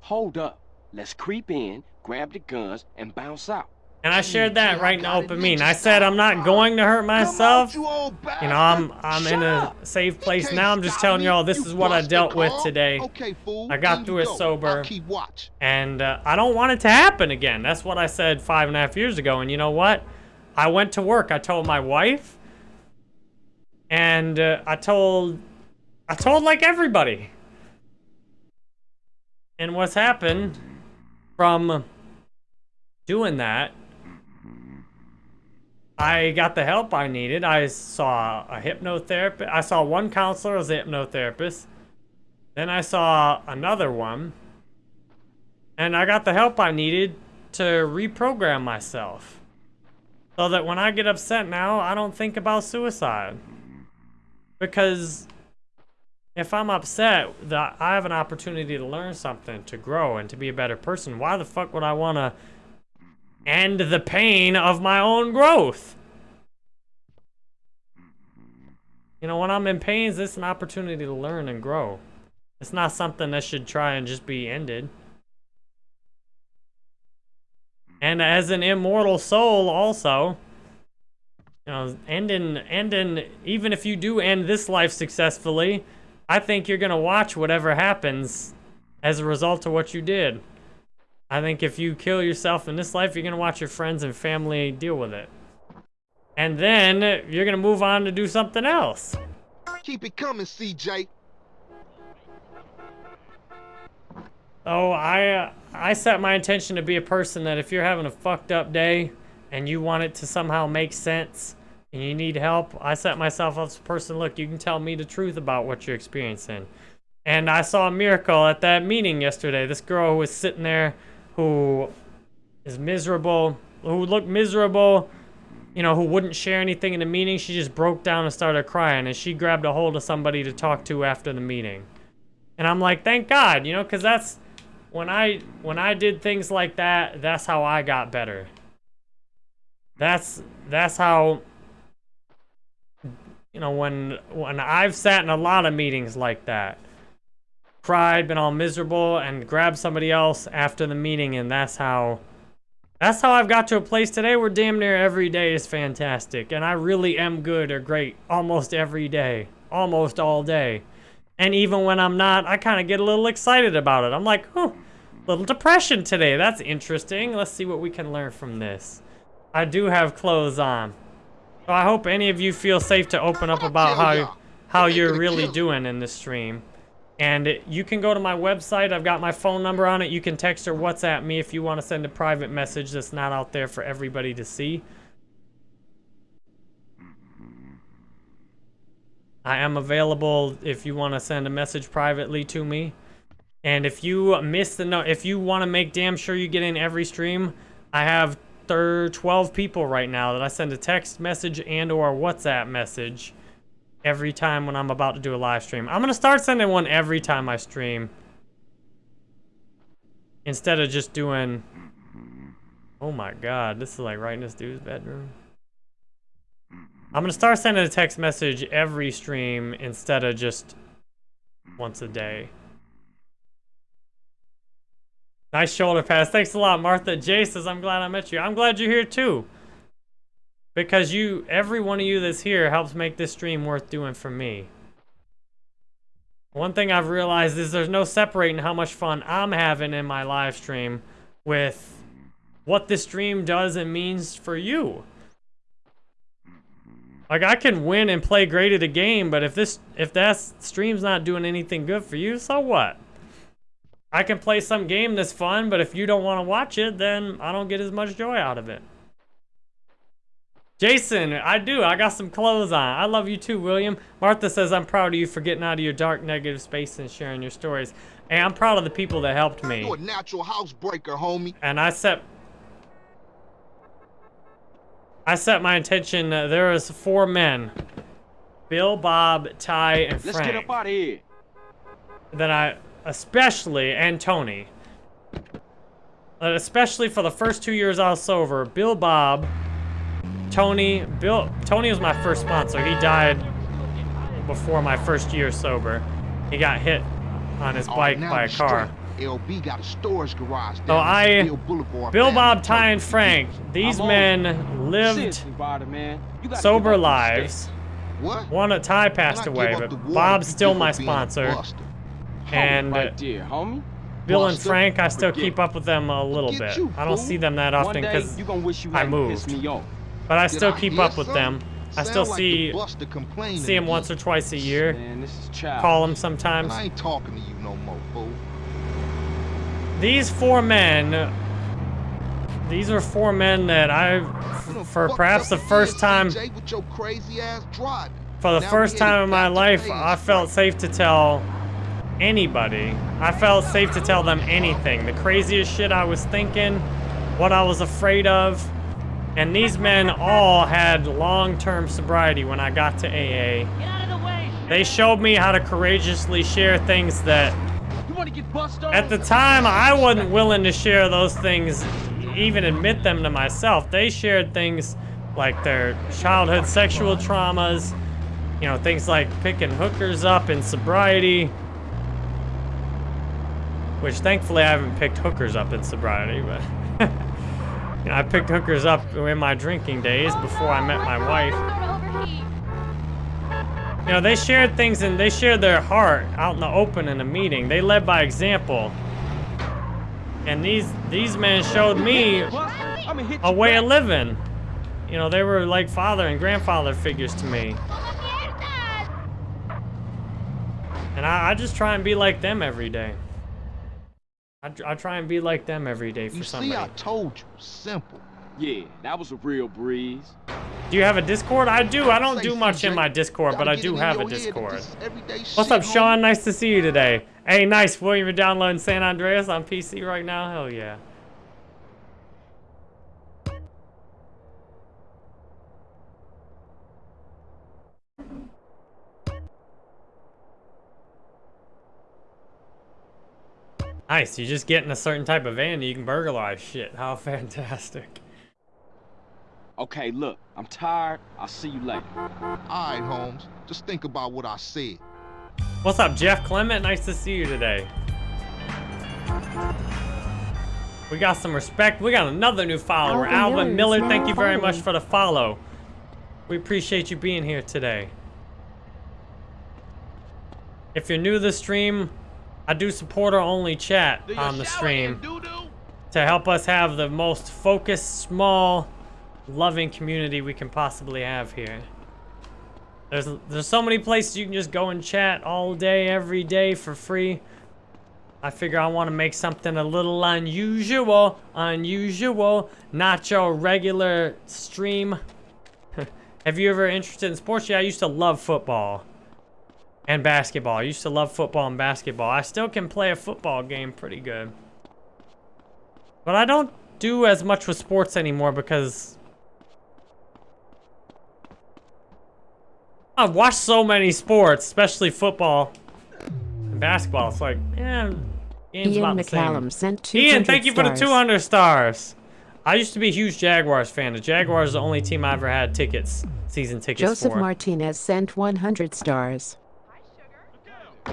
Hold up. Let's creep in, grab the guns, and bounce out. And I shared that right in the open meeting. I said I'm not going to hurt myself. You know, I'm I'm in a safe place now. I'm just telling y'all this is what I dealt with today. I got through it sober, and uh, I don't want it to happen again. That's what I said five and a half years ago. And you know what? I went to work. I told my wife, and uh, I told I told like everybody. And what's happened from doing that I got the help I needed. I saw a hypnotherapist. I saw one counselor as a hypnotherapist. Then I saw another one. And I got the help I needed to reprogram myself. So that when I get upset now, I don't think about suicide. Because if I'm upset, that I have an opportunity to learn something, to grow, and to be a better person. Why the fuck would I want to end the pain of my own growth. You know, when I'm in pain, this is an opportunity to learn and grow. It's not something that should try and just be ended. And as an immortal soul also, you know, ending, ending, even if you do end this life successfully, I think you're gonna watch whatever happens as a result of what you did. I think if you kill yourself in this life, you're gonna watch your friends and family deal with it. And then you're gonna move on to do something else. Keep it coming, CJ. Oh, I uh, I set my intention to be a person that if you're having a fucked up day and you want it to somehow make sense and you need help, I set myself up as a person, look, you can tell me the truth about what you're experiencing. And I saw a miracle at that meeting yesterday. This girl who was sitting there who is miserable, who looked miserable, you know, who wouldn't share anything in the meeting, she just broke down and started crying and she grabbed a hold of somebody to talk to after the meeting. And I'm like, thank God, you know, because that's when I when I did things like that, that's how I got better. That's that's how you know when when I've sat in a lot of meetings like that. Cried, been all miserable and grabbed somebody else after the meeting and that's how that's how I've got to a place today where damn near every day is fantastic and I really am good or great almost every day, almost all day. And even when I'm not, I kind of get a little excited about it. I'm like, oh, little depression today. That's interesting. Let's see what we can learn from this. I do have clothes on. So I hope any of you feel safe to open up about how, how you're really doing in this stream. And you can go to my website. I've got my phone number on it. You can text or WhatsApp me if you want to send a private message that's not out there for everybody to see. I am available if you want to send a message privately to me. And if you miss the note, if you want to make damn sure you get in every stream, I have 12 people right now that I send a text message and or WhatsApp message every time when I'm about to do a live stream. I'm going to start sending one every time I stream. Instead of just doing... Oh my god, this is like right in this dude's bedroom. I'm going to start sending a text message every stream instead of just once a day. Nice shoulder pass. Thanks a lot, Martha. Jay says, I'm glad I met you. I'm glad you're here too. Because you, every one of you that's here helps make this stream worth doing for me. One thing I've realized is there's no separating how much fun I'm having in my live stream with what this stream does and means for you. Like I can win and play great at a game, but if this if that stream's not doing anything good for you, so what? I can play some game that's fun, but if you don't want to watch it, then I don't get as much joy out of it. Jason, I do. I got some clothes on. I love you too, William. Martha says, I'm proud of you for getting out of your dark, negative space and sharing your stories. And I'm proud of the people that helped me. You're a natural housebreaker, homie. And I set... I set my intention. Uh, there is four men. Bill, Bob, Ty, and Frank. Let's get up out of here. That I especially, and Tony, uh, especially for the first two years I was sober, Bill Bob, Tony, Bill, Tony was my first sponsor. He died before my first year sober. He got hit on his Oh, bike by a car. LB got a storage garage oh, down So I, Bill Bob, Ty, and Frank, these men lived Seriously, man. You sober give up them lives. What? One at Ty passed away, but Bob's still my up being a sponsor. And right there, homie. Bill and Frank, I still keep up with them a little bit. I don't see them that often because you gonna wish you I moved. But I still keep up with them. I still see see them once or twice a year. Man, this is. Call them sometimes. I ain't talking to you no more, fool. These four men, these are four men that I, for perhaps the first time, CJ, with your crazy ass driving. for the first time in my life, I felt safe to tell anybody. I felt safe to tell them anything. The craziest shit I was thinking, what I was afraid of. And these men all had long-term sobriety when I got to AA. They showed me how to courageously share things that You wanna get bust on? At the time, I wasn't willing to share those things, even admit them to myself. They shared things like their childhood sexual traumas, you know, things like picking hookers up in sobriety, Which thankfully I haven't picked hookers up in sobriety, but you know, I picked hookers up in my drinking days before I met my wife. You know, they shared things and they shared their heart out in the open in a meeting. They led by example. And these these men showed me a way of living. You know, they were like father and grandfather figures to me. And I, I just try and be like them every day. I, I try and be like them every day for You some see, I told you. Simple. Yeah, that was a real breeze. Do you have a Discord? I do. I don't do much in my Discord, but I do have a your head that Discord. What's up. Sean? Nice to see you today. Hey, nice. William, you're downloading San Andreas on PC right now? Hell yeah. Nice. You just get in a certain type of van and you can burglarize shit. How fantastic. Okay, look, I'm tired. I'll see you later. All right, homes. Just think about what I said. What's up, Jeff Clement? Nice to see you today. We got some respect. We got another new follower, Alvin Alvin Miller Miller. Thank you very much for the follow. We appreciate you being here today. If you're new to the stream, I do supporter-only chat on the stream to help us have the most focused, small, loving community we can possibly have here. There's there's so many places you can just go and chat all day, every day for free. I figure I want to make something a little unusual, unusual, not your regular stream. Have you ever interested in sports? Yeah, I used to love football and basketball. I used to love football and basketball. I still can play a football game pretty good. But I don't do as much with sports anymore because I've watched so many sports, especially football and basketball. It's like, yeah, game's Ian about the same. McCallum sent 200 Ian, thank you for the 200 stars. I used to be a huge Jaguars fan. The Jaguars are the only team I ever had tickets, season tickets Joseph for. Martinez sent 100 stars.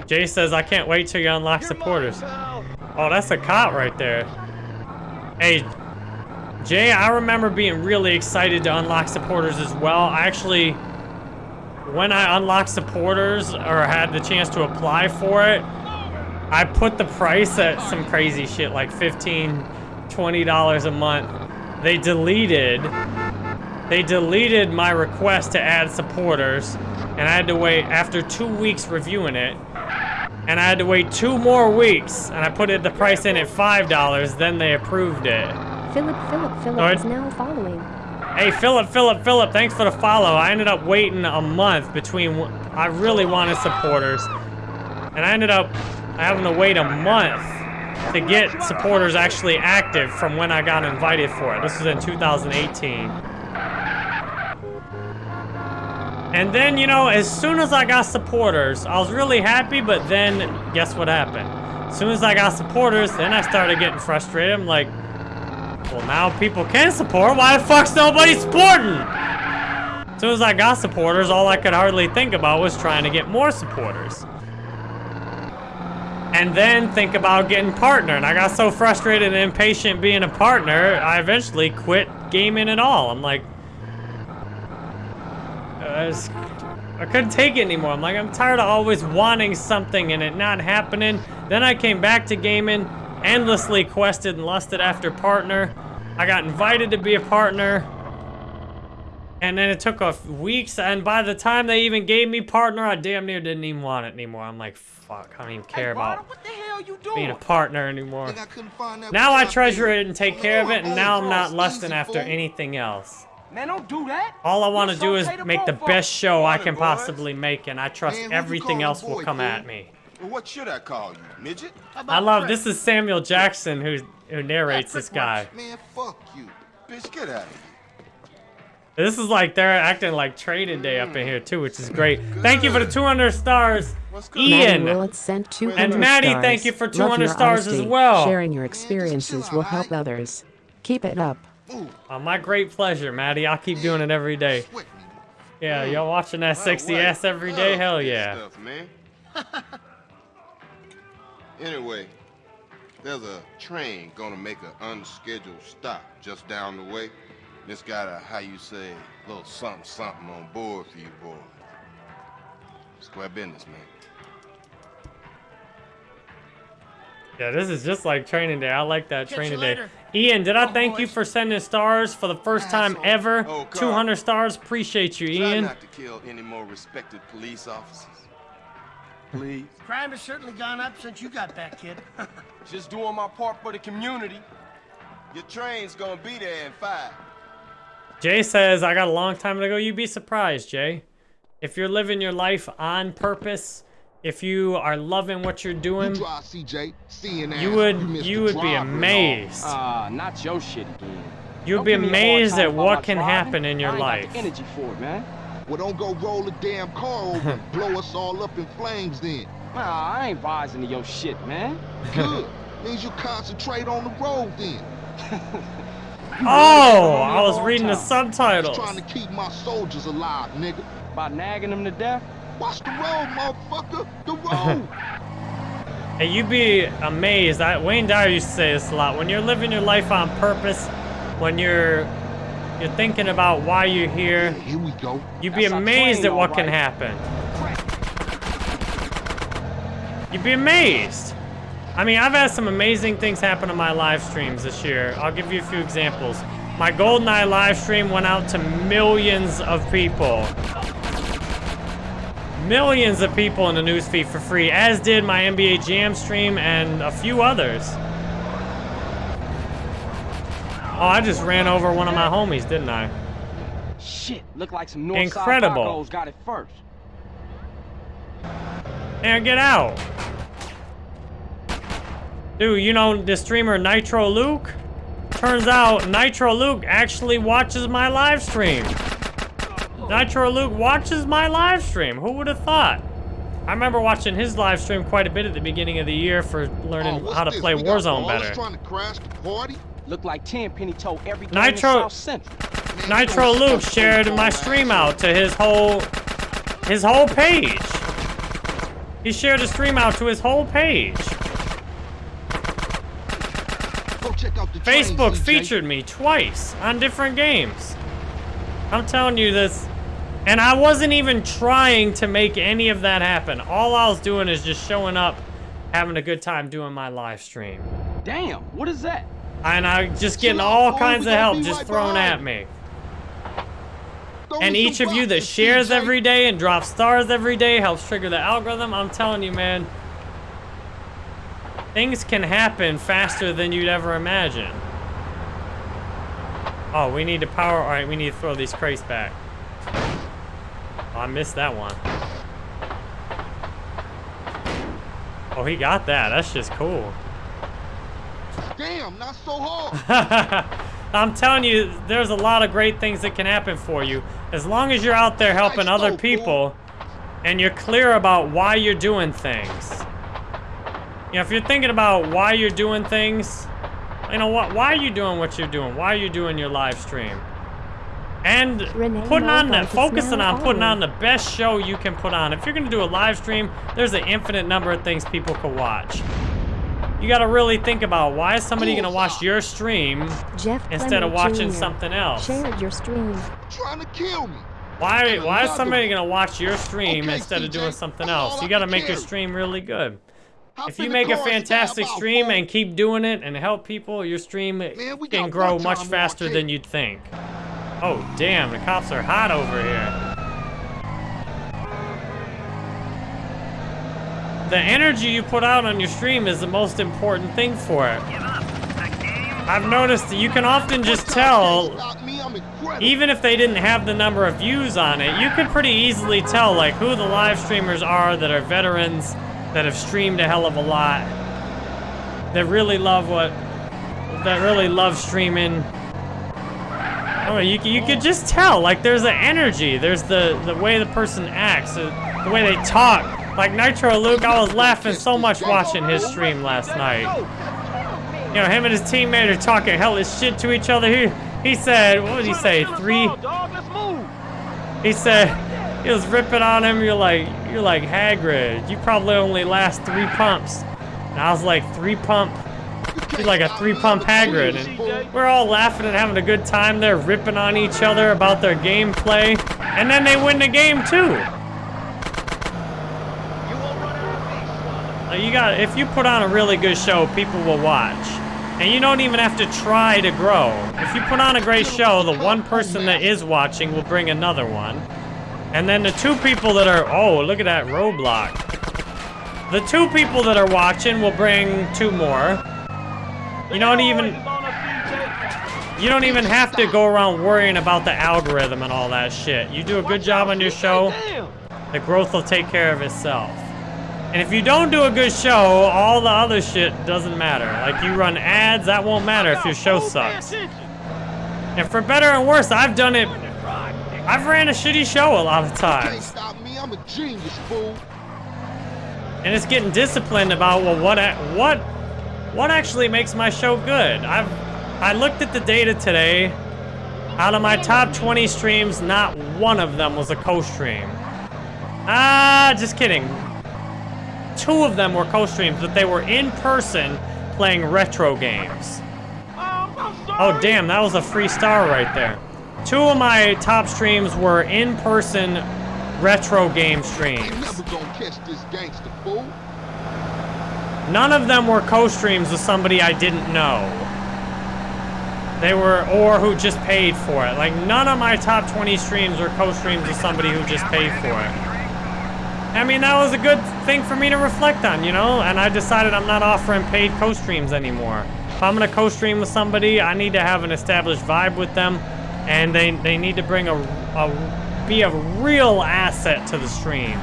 Jay says, I can't wait till you unlock supporters. Oh, that's a cop right there. Hey, Jay, I remember being really excited to unlock supporters as well. I actually, when I unlocked supporters or had the chance to apply for it, I put the price at some crazy shit like 15 $20 a month. They deleted, they deleted my request to add supporters and I had to wait after two weeks reviewing it and I had to wait two more weeks and I put it the price in at $5 then they approved it. Philip Philip Philip Alright. is now following. Hey, Philip, Philip, Philip, thanks for the follow. I ended up waiting a month between, I really wanted supporters. And I ended up having to wait a month to get supporters actually active from when I got invited for it. This was in 2018. And then, you know, as soon as I got supporters, I was really happy, but then guess what happened? As soon as I got supporters, then I started getting frustrated. I'm like, well, now people can support. Why the fuck's nobody supporting? As soon as I got supporters, all I could hardly think about was trying to get more supporters. And then think about getting partner. And I got so frustrated and impatient being a partner, I eventually quit gaming at all. I'm like, I, just- I couldn't take it anymore. I'm like, I'm tired of always wanting something and it not happening. Then I came back to gaming, endlessly quested and lusted after partner. I got invited to be a partner. And then it took off weeks, and by the time they even gave me partner, I damn near didn't even want it anymore. I'm like, fuck, I don't even care about being a partner anymore. Now I treasure it and take care of it, and now I'm not lusting after anything else. Man, don't do that. All I want to do is make the best show I can possibly make, and I trust Man, everything else a will come fool? at me. Well, what should I call you, midget? I love this is Samuel Jackson who who narrates this guy. Man, fuck you. Bitch, get out of here. This is like they're acting like trading day up in here too, which is great. Thank you for the 200 stars, Ian. Sent 200 And Maddie, stars. thank you for 200 your stars as well. Sharing your experiences will help others. Keep it up. Oh, my great pleasure, Maddie. I'll keep doing it every day. Yeah, hmm. y'all watching that sexy ass every oh, day? Hell yeah. Stuff, man. anyway, There's a train gonna make an unscheduled stop just down the way. It's got a, how you say, little something something on board for you boys. Square business, man. Yeah, this is just like training day. I like that Catch training day. Ian, did I oh, thank you for sending stars for the first time ever? Oh, 200 stars. Appreciate you, Try Ian. not to kill any more respected police officers. Please. Crime has certainly gone up since you got back, kid. Just doing my part for the community. Your train's gonna be there in five. Jay says, I got a long time to go. You'd be surprised, Jay. If you're living your life on purpose, if you are loving what you're doing, drive CJ, seeing you would you would be amazed. Ah, not your shit again. You'd Don't be give me a hard amazed at what can driving. happen in your I ain't got life. the energy for it, man. Well, don't go roll a damn car over and blow us all up in flames then. Nah, I ain't rising to your shit, man. Good. Means you concentrate on the road then. Oh, I was reading the subtitles. Just trying to keep my soldiers alive, nigga. By nagging them to death? Watch the road, motherfucker. The road. Hey, you'd be amazed. I, Wayne Dyer used to say this a lot. When you're living your life on purpose, when you're you're thinking about why you're here, here we go. You'd be That's amazed train, at what all can happen. You'd be amazed. I mean, I've had some amazing things happen on my live streams this year. I'll give you a few examples. My GoldenEye live stream went out to millions of people. Millions of people in the newsfeed for free, as did my NBA Jam stream and a few others. Oh, I just ran over one of my homies, didn't I? Shit, look like some Northside Incredible. Got it first. And get out. Dude, you know the streamer Nitro Luke? Turns out Nitro Luke actually watches my live stream. Nitro Luke watches my live stream. Who would have thought? I remember watching his live stream quite a bit at the beginning of the year for learning Oh, how to this? play We Warzone ballers better. trying to crash the party? Look like Tenpenny told every game Nitro Man, Nitro Luke shared my stream out to his whole his whole page. He shared a stream out to his whole page. Go check out the train, Facebook CJ. featured me twice on different games. I'm telling you this. And I wasn't even trying to make any of that happen. All I was doing is just showing up, having a good time doing my live stream. Damn, what is that? And I'm just getting all kinds of help just thrown at me. And each of you that shares every day and drops stars every day helps trigger the algorithm. I'm telling you, man. Things can happen faster than you'd ever imagine. Oh, we need to power. All right, we need to throw these crates back. Oh, I missed that one. Oh, he got that. That's just cool. Damn, not so hard. I'm telling you, there's a lot of great things that can happen for you. As long as you're out there helping other people and you're clear about why you're doing things. You know, if you're thinking about why you're doing things, you know what? Why are you doing what you're doing? Why are you doing your live stream? And Renee putting on the focusing on putting on. on the best show you can put on. If you're gonna do a live stream, there's an infinite number of things people could watch. You gotta really think about why is somebody gonna watch your stream Jeff instead of watching Jr. something else? Shared your stream. Trying to kill me. Why why is somebody gonna watch your stream Okay, instead of doing something else? You gotta make your stream really good. Hop If you make a fantastic stream and keep doing it and help people, your stream we can grow much faster than you'd think. Oh damn, the cops are hot over here. The energy you put out on your stream is the most important thing for it. I've noticed that you can often just tell even if they didn't have the number of views on it, you could pretty easily tell like who the live streamers are that are veterans that have streamed a hell of a lot. That really love what that really love streaming. Oh, you you could just tell like there's the energy, there's the the way the person acts, the, the way they talk. Like Nitro Luke, I was laughing so much watching his stream last night. You know, him and his teammate are talking hellish shit to each other. He, he said, what did he say? Three. He said, he was ripping on him. You're like, you're like Hagrid. You probably only last three pumps. And I was like, three pump He's like a three-pump Hagrid, and we're all laughing and having a good time They're ripping on each other about their gameplay, and then they win the game too. You got if you put on a really good show, people will watch. And you don't even have to try to grow. If you put on a great show, the one person that is watching will bring another one. And then the two people that are, oh, look at that roadblock. The two people that are watching will bring two more. You don't even, you don't even have to go around worrying about the algorithm and all that shit. You do a good job on your show, the growth will take care of itself. And if you don't do a good show, all the other shit doesn't matter. Like you run ads, that won't matter if your show sucks. And for better and worse, I've done it. I've ran a shitty show a lot of times. Stop me, I'm a genius, fool. And it's getting disciplined about well what a- what what actually makes my show good. I've I looked at the data today. Out of my top 20 streams, not one of them was a co-stream. Ah, just kidding. Two of them were co-streams, but they were in person playing retro games. Oh damn, that was a free star right there. Two of my top streams were in person retro game streams. Never gonna catch this gangster, fool. None of them were co-streams with somebody I didn't know. They were, or who just paid for it. Like, none of my top 20 streams were co-streams with somebody who just paid for it. I mean, that was a good thing for me to reflect on, you know? And I decided I'm not offering paid co-streams anymore. If I'm gonna co-stream with somebody, I need to have an established vibe with them, and they, they need to bring a, a, be a real asset to the stream.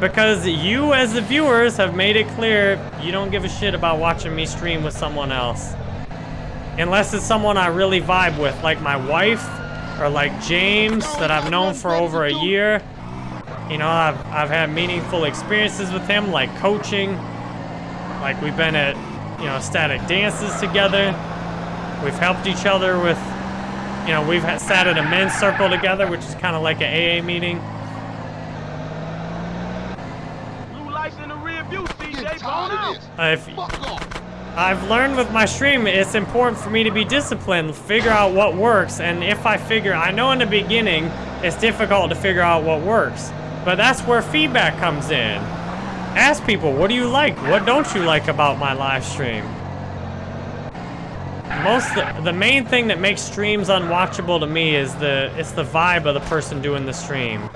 Because you, as the viewers, have made it clear you don't give a shit about watching me stream with someone else. Unless it's someone I really vibe with, like my wife, or like James, that I've known for over a year. You know, I've, I've had meaningful experiences with him, like coaching. Like we've been at, you know, static dances together. We've helped each other with, you know, we've had, sat at a men's circle together, which is kind of like an AA meeting. Blue lights in the rear view, CJ. Tired Bone of out. this. Uh, if, Fuck off. I've learned with my stream, it's important for me to be disciplined, figure out what works, and if I figure, I know in the beginning, it's difficult to figure out what works, but that's where feedback comes in. Ask people, what do you like? What don't you like about my live stream? Most, the, the main thing that makes streams unwatchable to me is the, it's the vibe of the person doing the stream.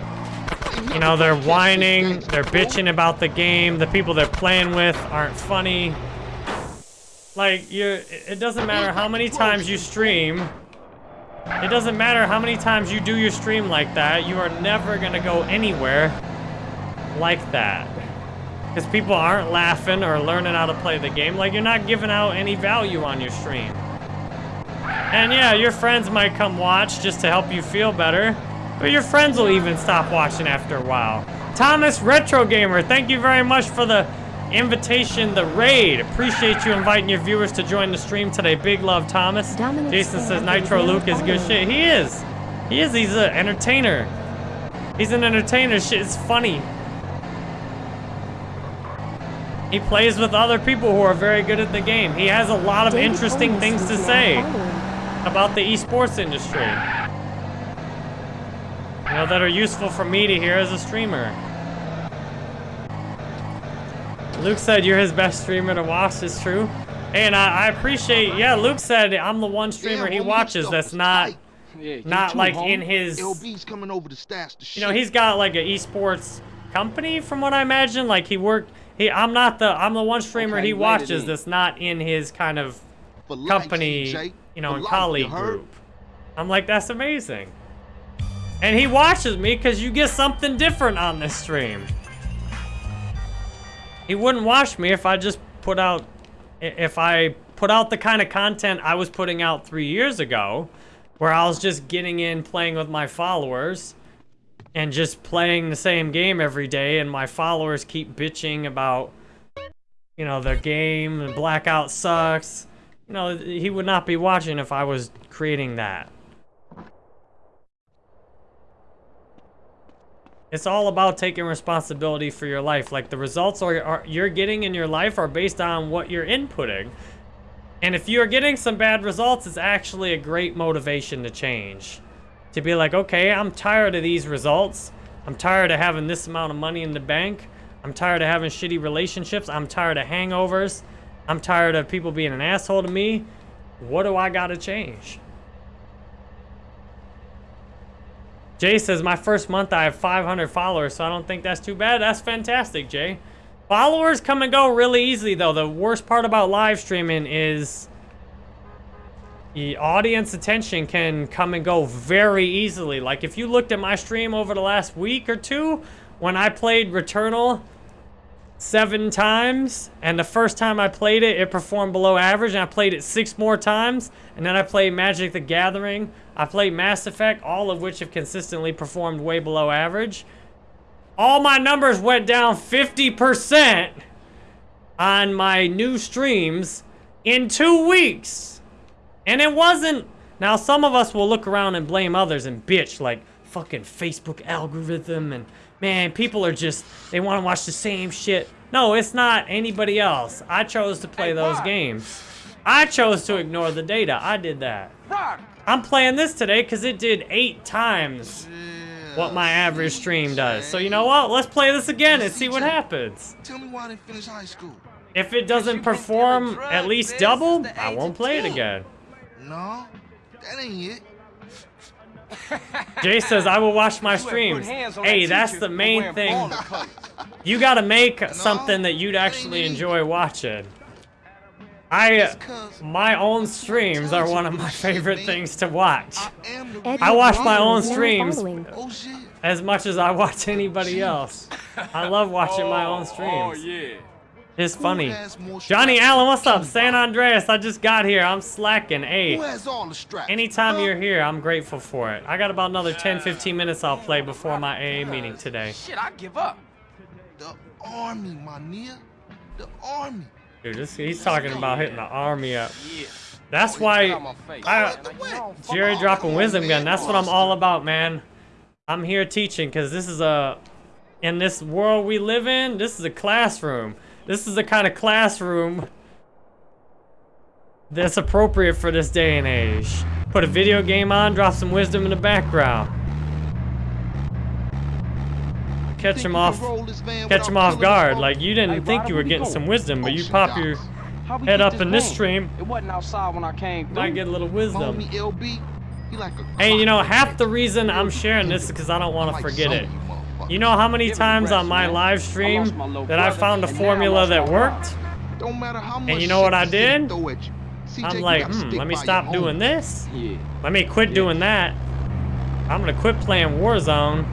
You know, they're whining, they're bitching about the game, the people they're playing with aren't funny. Like, you it doesn't matter how many times you stream. It doesn't matter how many times you do your stream like that. You are never gonna go anywhere like that. Because people aren't laughing or learning how to play the game. Like, you're not giving out any value on your stream. And yeah, your friends might come watch just to help you feel better. But your friends will even stop watching after a while. Thomas Retro Gamer, thank you very much for the invitation, the raid. Appreciate you inviting your viewers to join the stream today. Big love, Thomas. Dominic Jason says Nitro Luke is good shit. He is. He is. He's an entertainer. He's an entertainer. Shit is funny. He plays with other people who are very good at the game. He has a lot of interesting things to say about the esports industry. You know, that are useful for me to hear as a streamer. Luke said you're his best streamer to watch, is true. And I, I appreciate, yeah, Luke said I'm the one streamer Damn, he watches that's not. Yeah, not too, like homie. in his, LB's coming over to stash the shit. you know, he's got like an esports company from what I imagine. Like he worked, he, I'm not the, I'm the one streamer Okay, he watches that's not in his kind of For company, CJ. you know, For and life, colleague you group. I'm like, that's amazing. And he watches me because you get something different on this stream. He wouldn't watch me if I just put out, if I put out the kind of content I was putting out three years ago, where I was just getting in, playing with my followers, and just playing the same game every day, and my followers keep bitching about, you know, their game, Blackout sucks. You know, he would not be watching if I was creating that. It's all about taking responsibility for your life. Like the results are, are you're getting in your life are based on what you're inputting. And if you're getting some bad results, it's actually a great motivation to change. To be like, okay, I'm tired of these results. I'm tired of having this amount of money in the bank. I'm tired of having shitty relationships. I'm tired of hangovers. I'm tired of people being an asshole to me. What do I gotta change? Jay says, my first month I have 500 followers, so I don't think that's too bad. That's fantastic, Jay. Followers come and go really easily, though. The worst part about live streaming is the audience attention can come and go very easily. Like, if you looked at my stream over the last week or two, when I played Returnal seven times, and the first time I played it, it performed below average, and I played it six more times, and then I played Magic the Gathering, I played Mass Effect, all of which have consistently performed way below average. All my numbers went down 50% on my new streams in two weeks. And it wasn't... Now, some of us will look around and blame others and bitch like fucking Facebook algorithm and man, people are just, they want to watch the same shit. No, it's not anybody else. I chose to play those games. I chose to ignore the data. I did that. I'm playing this today because it did eight times what my average stream does. So you know what? Let's play this again and see what happens. Tell me why I didn't finish high school. If it doesn't perform at least double, I won't play it again. No, that ain't it. Jay says, I will watch my streams. Hey, that's the main thing. You gotta make something that you'd actually enjoy watching. I, my own streams are one of my favorite things to watch. I watch my own streams as much as I watch anybody else. I love watching my own streams. Yeah. It's funny. Johnny Allen, what's up? San Andreas, I just got here. I'm slacking. Hey, anytime you're here, I'm grateful for it. I got about another 10, 15 minutes I'll play before my AA meeting today. Shit, I give up. The army, my nigga. The army. Dude, this, he's talking about hitting the army up. That's why I, Jerry dropping wisdom gun. That's what I'm all about, man. I'm here teaching because this is a, in this world we live in, this is a classroom. This is the kind of classroom that's appropriate for this day and age. Put a video game on, drop some wisdom in the background. Catch him off, catch him off guard. Like you didn't think you were getting some wisdom, but you pop your head up in this stream. It wasn't outside when I came through. Might get a little wisdom. Hey, you know, half the reason I'm sharing this is because I don't want to forget it. You know how many times on my live stream that I found a formula that worked? And you know what I did? I'm like, hmm, let me stop doing this. Let me quit doing that. I'm gonna quit playing Warzone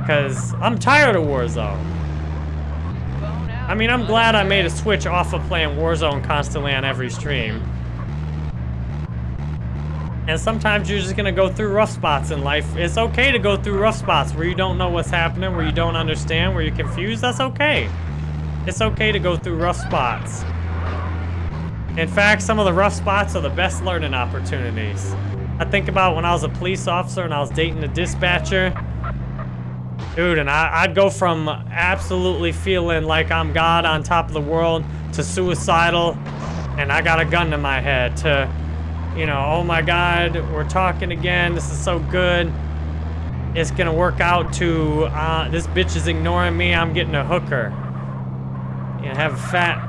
because I'm tired of Warzone. I mean, I'm glad I made a switch off of playing Warzone constantly on every stream. And sometimes you're just gonna go through rough spots in life. It's okay to go through rough spots where you don't know what's happening, where you don't understand, where you're confused. That's okay. It's okay to go through rough spots. In fact, some of the rough spots are the best learning opportunities. I think about when I was a police officer and I was dating a dispatcher. Dude, and I, would go from absolutely feeling like I'm God on top of the world to suicidal and I got a gun to my head to you know, oh my God, we're talking again. This is so good. It's gonna work out to, uh, this bitch is ignoring me. I'm getting a hooker. You know, have a fat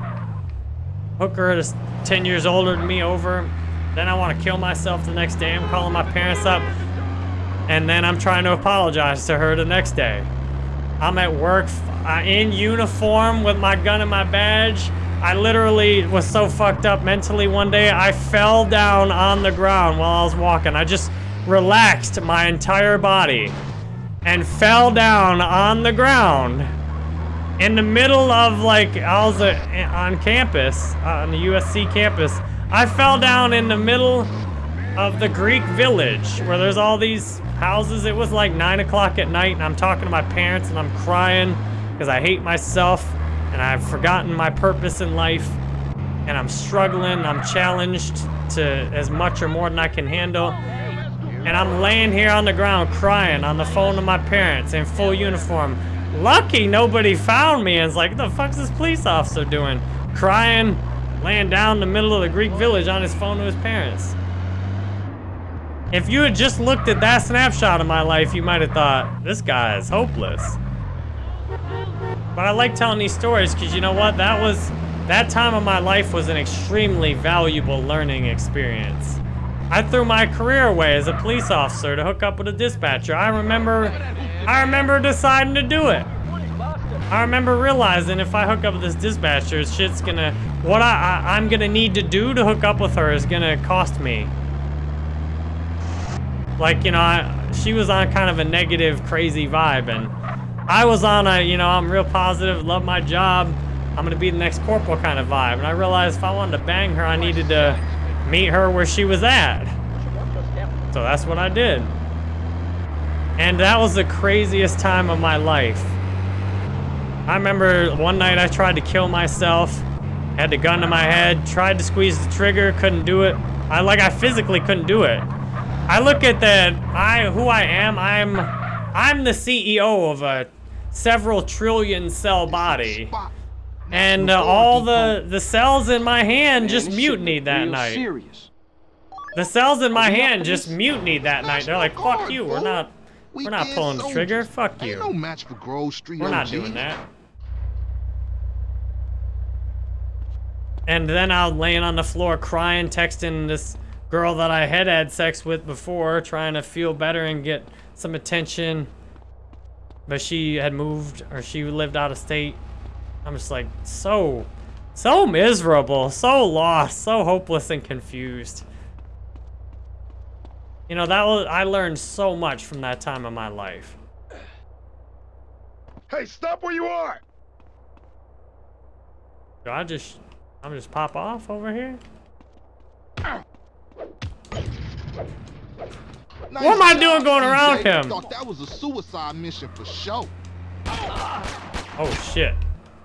hooker that's 10 years older than me over. Then I want to kill myself the next day. I'm calling my parents up. And then I'm trying to apologize to her the next day. I'm at work uh, in uniform with my gun and my badge. I literally was so fucked up mentally one day, I fell down on the ground while I was walking. I just relaxed my entire body and fell down on the ground in the middle of like, I was uh, on campus, uh, on the USC campus. I fell down in the middle of the Greek village where there's all these houses. It was like nine o'clock at night and I'm talking to my parents and I'm crying because I hate myself and I've forgotten my purpose in life and I'm struggling, I'm challenged to as much or more than I can handle. And I'm laying here on the ground crying on the phone to my parents in full uniform. Lucky nobody found me and was like, what the fuck's this police officer doing? Crying, laying down in the middle of the Greek village on his phone to his parents. If you had just looked at that snapshot of my life, you might have thought, this guy is hopeless. But I like telling these stories because you know what? That was, that time of my life was an extremely valuable learning experience. I threw my career away as a police officer to hook up with a dispatcher. I remember, I remember deciding to do it. I remember realizing if I hook up with this dispatcher, shit's gonna, what I, I, I'm gonna need to do to hook up with her is gonna cost me. Like, you know, I, she was on kind of a negative, crazy vibe, and I was on a, you know, I'm real positive, love my job, I'm gonna be the next corporal kind of vibe. And I realized if I wanted to bang her, I needed to meet her where she was at. So that's what I did. And that was the craziest time of my life. I remember one night I tried to kill myself, had the gun to my head, tried to squeeze the trigger, couldn't do it. I like I physically couldn't do it. I look at that I who I am, I'm I'm the CEO of a several trillion cell body. And uh, all the the cells in my hand just mutinied that night. Serious. The cells in my hand just mutinied that night. They're like, "Fuck you. We're not we're not pulling the trigger. Fuck you. no match for Grove Street We're not doing that." And then I was laying on the floor crying, texting this girl that I had had sex with before, trying to feel better and get some attention. But she had moved, or she lived out of state. I'm just like, so, so miserable, so lost, so hopeless and confused. You know, that was, I learned so much from that time of my life. Hey, stop where you are! Do I just, I'm just pop off over here? Nice What am I doing going around CJ. him? Thought that was a suicide mission for sure. Oh shit.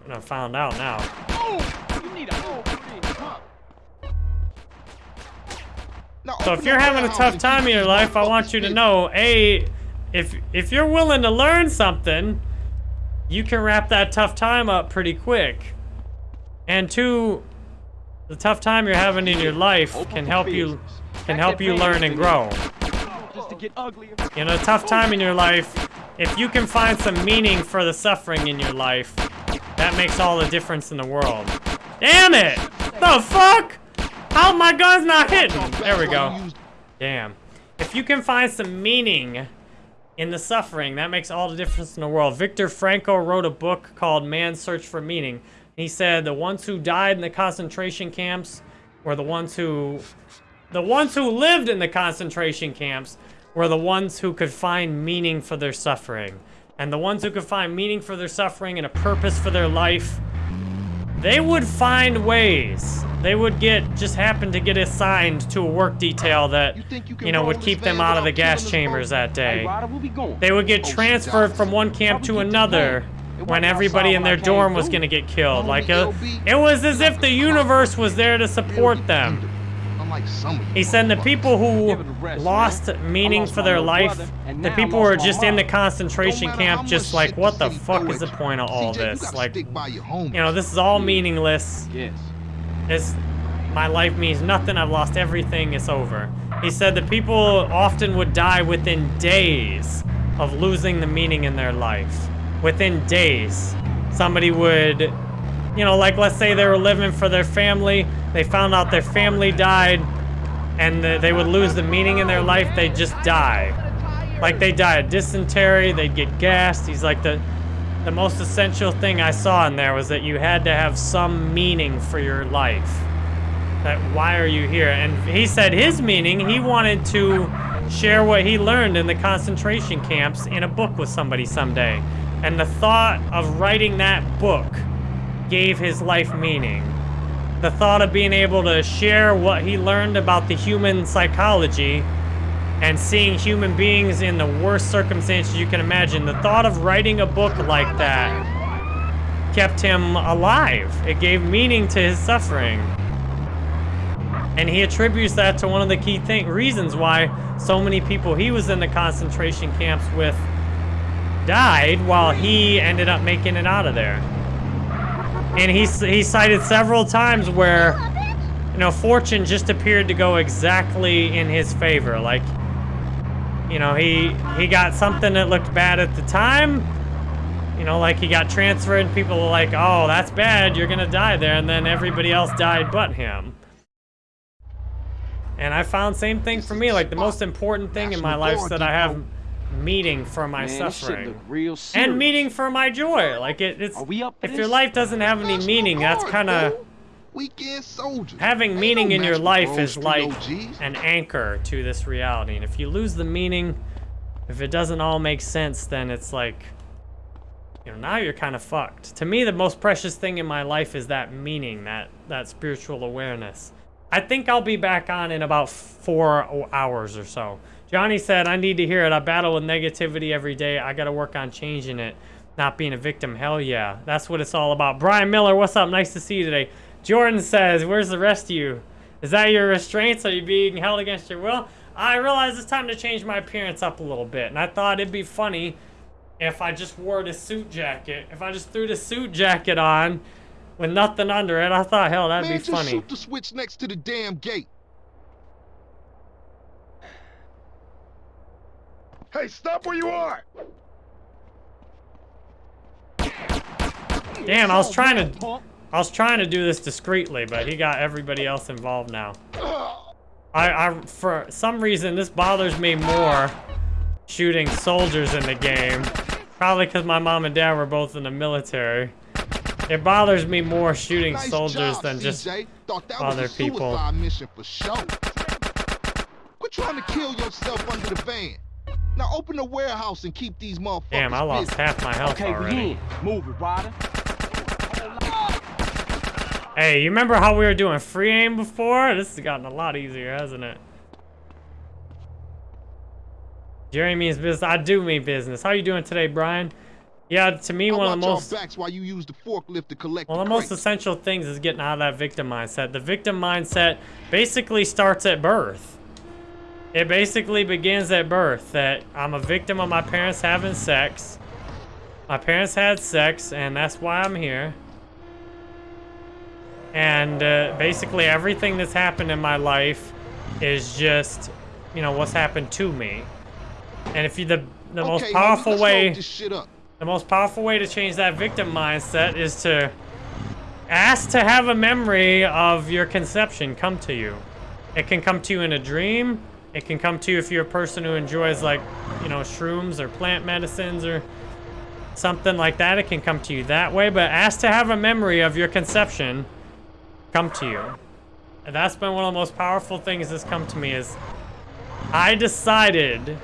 I found out now. So if you're having a tough time in your life, I want you to know, A, if if you're willing to learn something, you can wrap that tough time up pretty quick. And two, the tough time you're having in your life can help you can help you learn and grow. Get uglier. In a tough time in your life, if you can find some meaning for the suffering in your life, that makes all the difference in the world. Damn it! The fuck? How my gun's not hitting? There we go. Damn. If you can find some meaning in the suffering, that makes all the difference in the world. Viktor Frankl wrote a book called Man's Search for Meaning. He said the ones who died in the concentration camps were the ones who the ones who lived in the concentration camps were the ones who could find meaning for their suffering. And the ones who could find meaning for their suffering and a purpose for their life, they would find ways. They would get, just happen to get assigned to a work detail that, you know, would keep them out of the gas chambers that day. They would get transferred from one camp to another when everybody in their dorm was gonna get killed. Like, uh, it was as if the universe was there to support them. Unlike some you. He said the people who lost meaning for their life, the people who were just in the concentration camp, just like, what the fuck is the point of all this? Like, you know, this is all meaningless. Yes. It's, my life means nothing. I've lost everything. It's over. He said that people often would die within days of losing the meaning in their life. Within days. Somebody would, you know, like let's say they were living for their family. They found out their family died and the, they would lose the meaning in their life. They'd just die. Like they die of dysentery. They'd get gassed. He's like the, the most essential thing I saw in there was that you had to have some meaning for your life. That why are you here? And he said his meaning, he wanted to share what he learned in the concentration camps in a book with somebody someday. And the thought of writing that book gave his life meaning. The thought of being able to share what he learned about the human psychology and seeing human beings in the worst circumstances you can imagine. The thought of writing a book like that kept him alive. It gave meaning to his suffering. And he attributes that to one of the key thing, reasons why so many people he was in the concentration camps with died while he ended up making it out of there. And he, he cited several times where, you know, fortune just appeared to go exactly in his favor. Like, you know, he he got something that looked bad at the time. You know, like he got transferred people were like, oh, that's bad, you're gonna die there. And then everybody else died but him. And I found same thing for me. Like the most important thing in my life is that I have meaning for my Man, suffering and meaning for my joy. Like it, it's Are we up if your life doesn't have any meaning, that's kind of Weekend soldiers. having Ain't meaning no in your life is like OGs. an anchor to this reality. And if you lose the meaning, if it doesn't all make sense, then it's like you know now you're kind of fucked. To me, the most precious thing in my life is that meaning, that that spiritual awareness. I think I'll be back on in about four hours or so. Johnny said, I need to hear it. I battle with negativity every day. I got to work on changing it, not being a victim. Hell yeah. That's what it's all about. Brian Miller, what's up? Nice to see you today. Jordan says, where's the rest of you? Is that your restraints? Are you being held against your will? I realize it's time to change my appearance up a little bit. And I thought it'd be funny if I just wore the suit jacket. If I just threw the suit jacket on with nothing under it, I thought, hell, that'd Man, be just funny. shoot the switch next to the damn gate. Hey, stop where you are! Damn, I was oh, trying to, I was trying to do this discreetly, but he got everybody else involved now. I, I, for some reason, this bothers me more shooting soldiers in the game. Probably because my mom and dad were both in the military. It bothers me more shooting Nice soldiers job, than just CJ. Thought that other was a people. suicide mission for sure. Quit trying to kill yourself under the van. Now open the warehouse and keep these motherfuckers Damn, I lost busy. half my health Okay, already. we in. Move it, Ryder. Hey, you remember how we were doing free aim before? This has gotten a lot easier, hasn't it? Jerry means business. I do mean business. How you doing today, Brian? Yeah, to me, I one of the watch most y'all backs while you use the forklift to collect Well, the the most essential things is getting out of that victim mindset. The victim mindset basically starts at birth. It basically begins at birth that I'm a victim of my parents having sex. My parents had sex, and that's why I'm here. And uh, basically, everything that's happened in my life is just, you know, what's happened to me. And if you the the most Okay, homie, powerful let's way shit up. the most powerful way to change that victim mindset is to ask to have a memory of your conception come to you. It can come to you in a dream. It can come to you if you're a person who enjoys like, you know, shrooms or plant medicines or something like that. It can come to you that way, but ask to have a memory of your conception come to you. And that's been one of the most powerful things that's come to me is I decided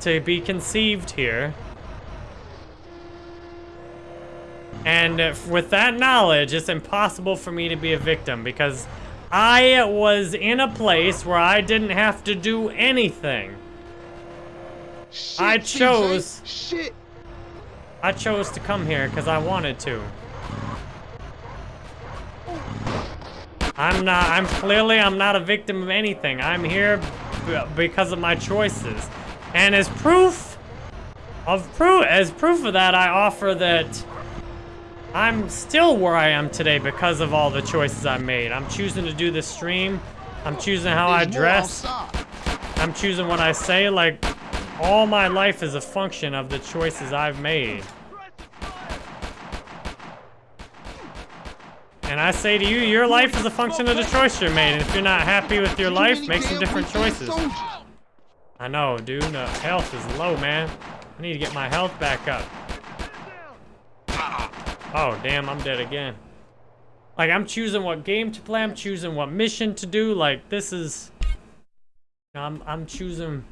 to be conceived here And with that knowledge, it's impossible for me to be a victim because I was in a place where I didn't have to do anything. I Shit, TJ, chose Shit. I chose to come here because I wanted to. I'm not, I'm clearly, I'm not a victim of anything. I'm here b- because of my choices. And as proof of proof, as proof of that, I offer that I'm still where I am today because of all the choices I made. I'm choosing to do this stream. I'm choosing how I dress. I'm choosing what I say. Like, all my life is a function of the choices I've made. And I say to you, your life is a function of the choice you made. And if you're not happy with your life, make some different choices. I know, dude. The health is low, man. I need to get my health back up. Oh, damn, I'm dead again. Like, I'm choosing what game to play. I'm choosing what mission to do. Like, this is... I'm, I'm choosing...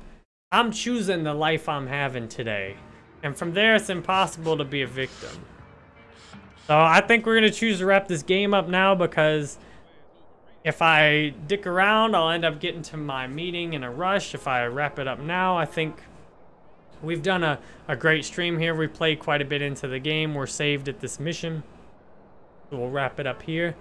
I'm choosing the life I'm having today. And from there, it's impossible to be a victim. So I think we're going to choose to wrap this game up now because if I dick around, I'll end up getting to my meeting in a rush. If I wrap it up now, I think we've done a, a great stream here. We played quite a bit into the game. We're saved at this mission. We'll wrap it up here.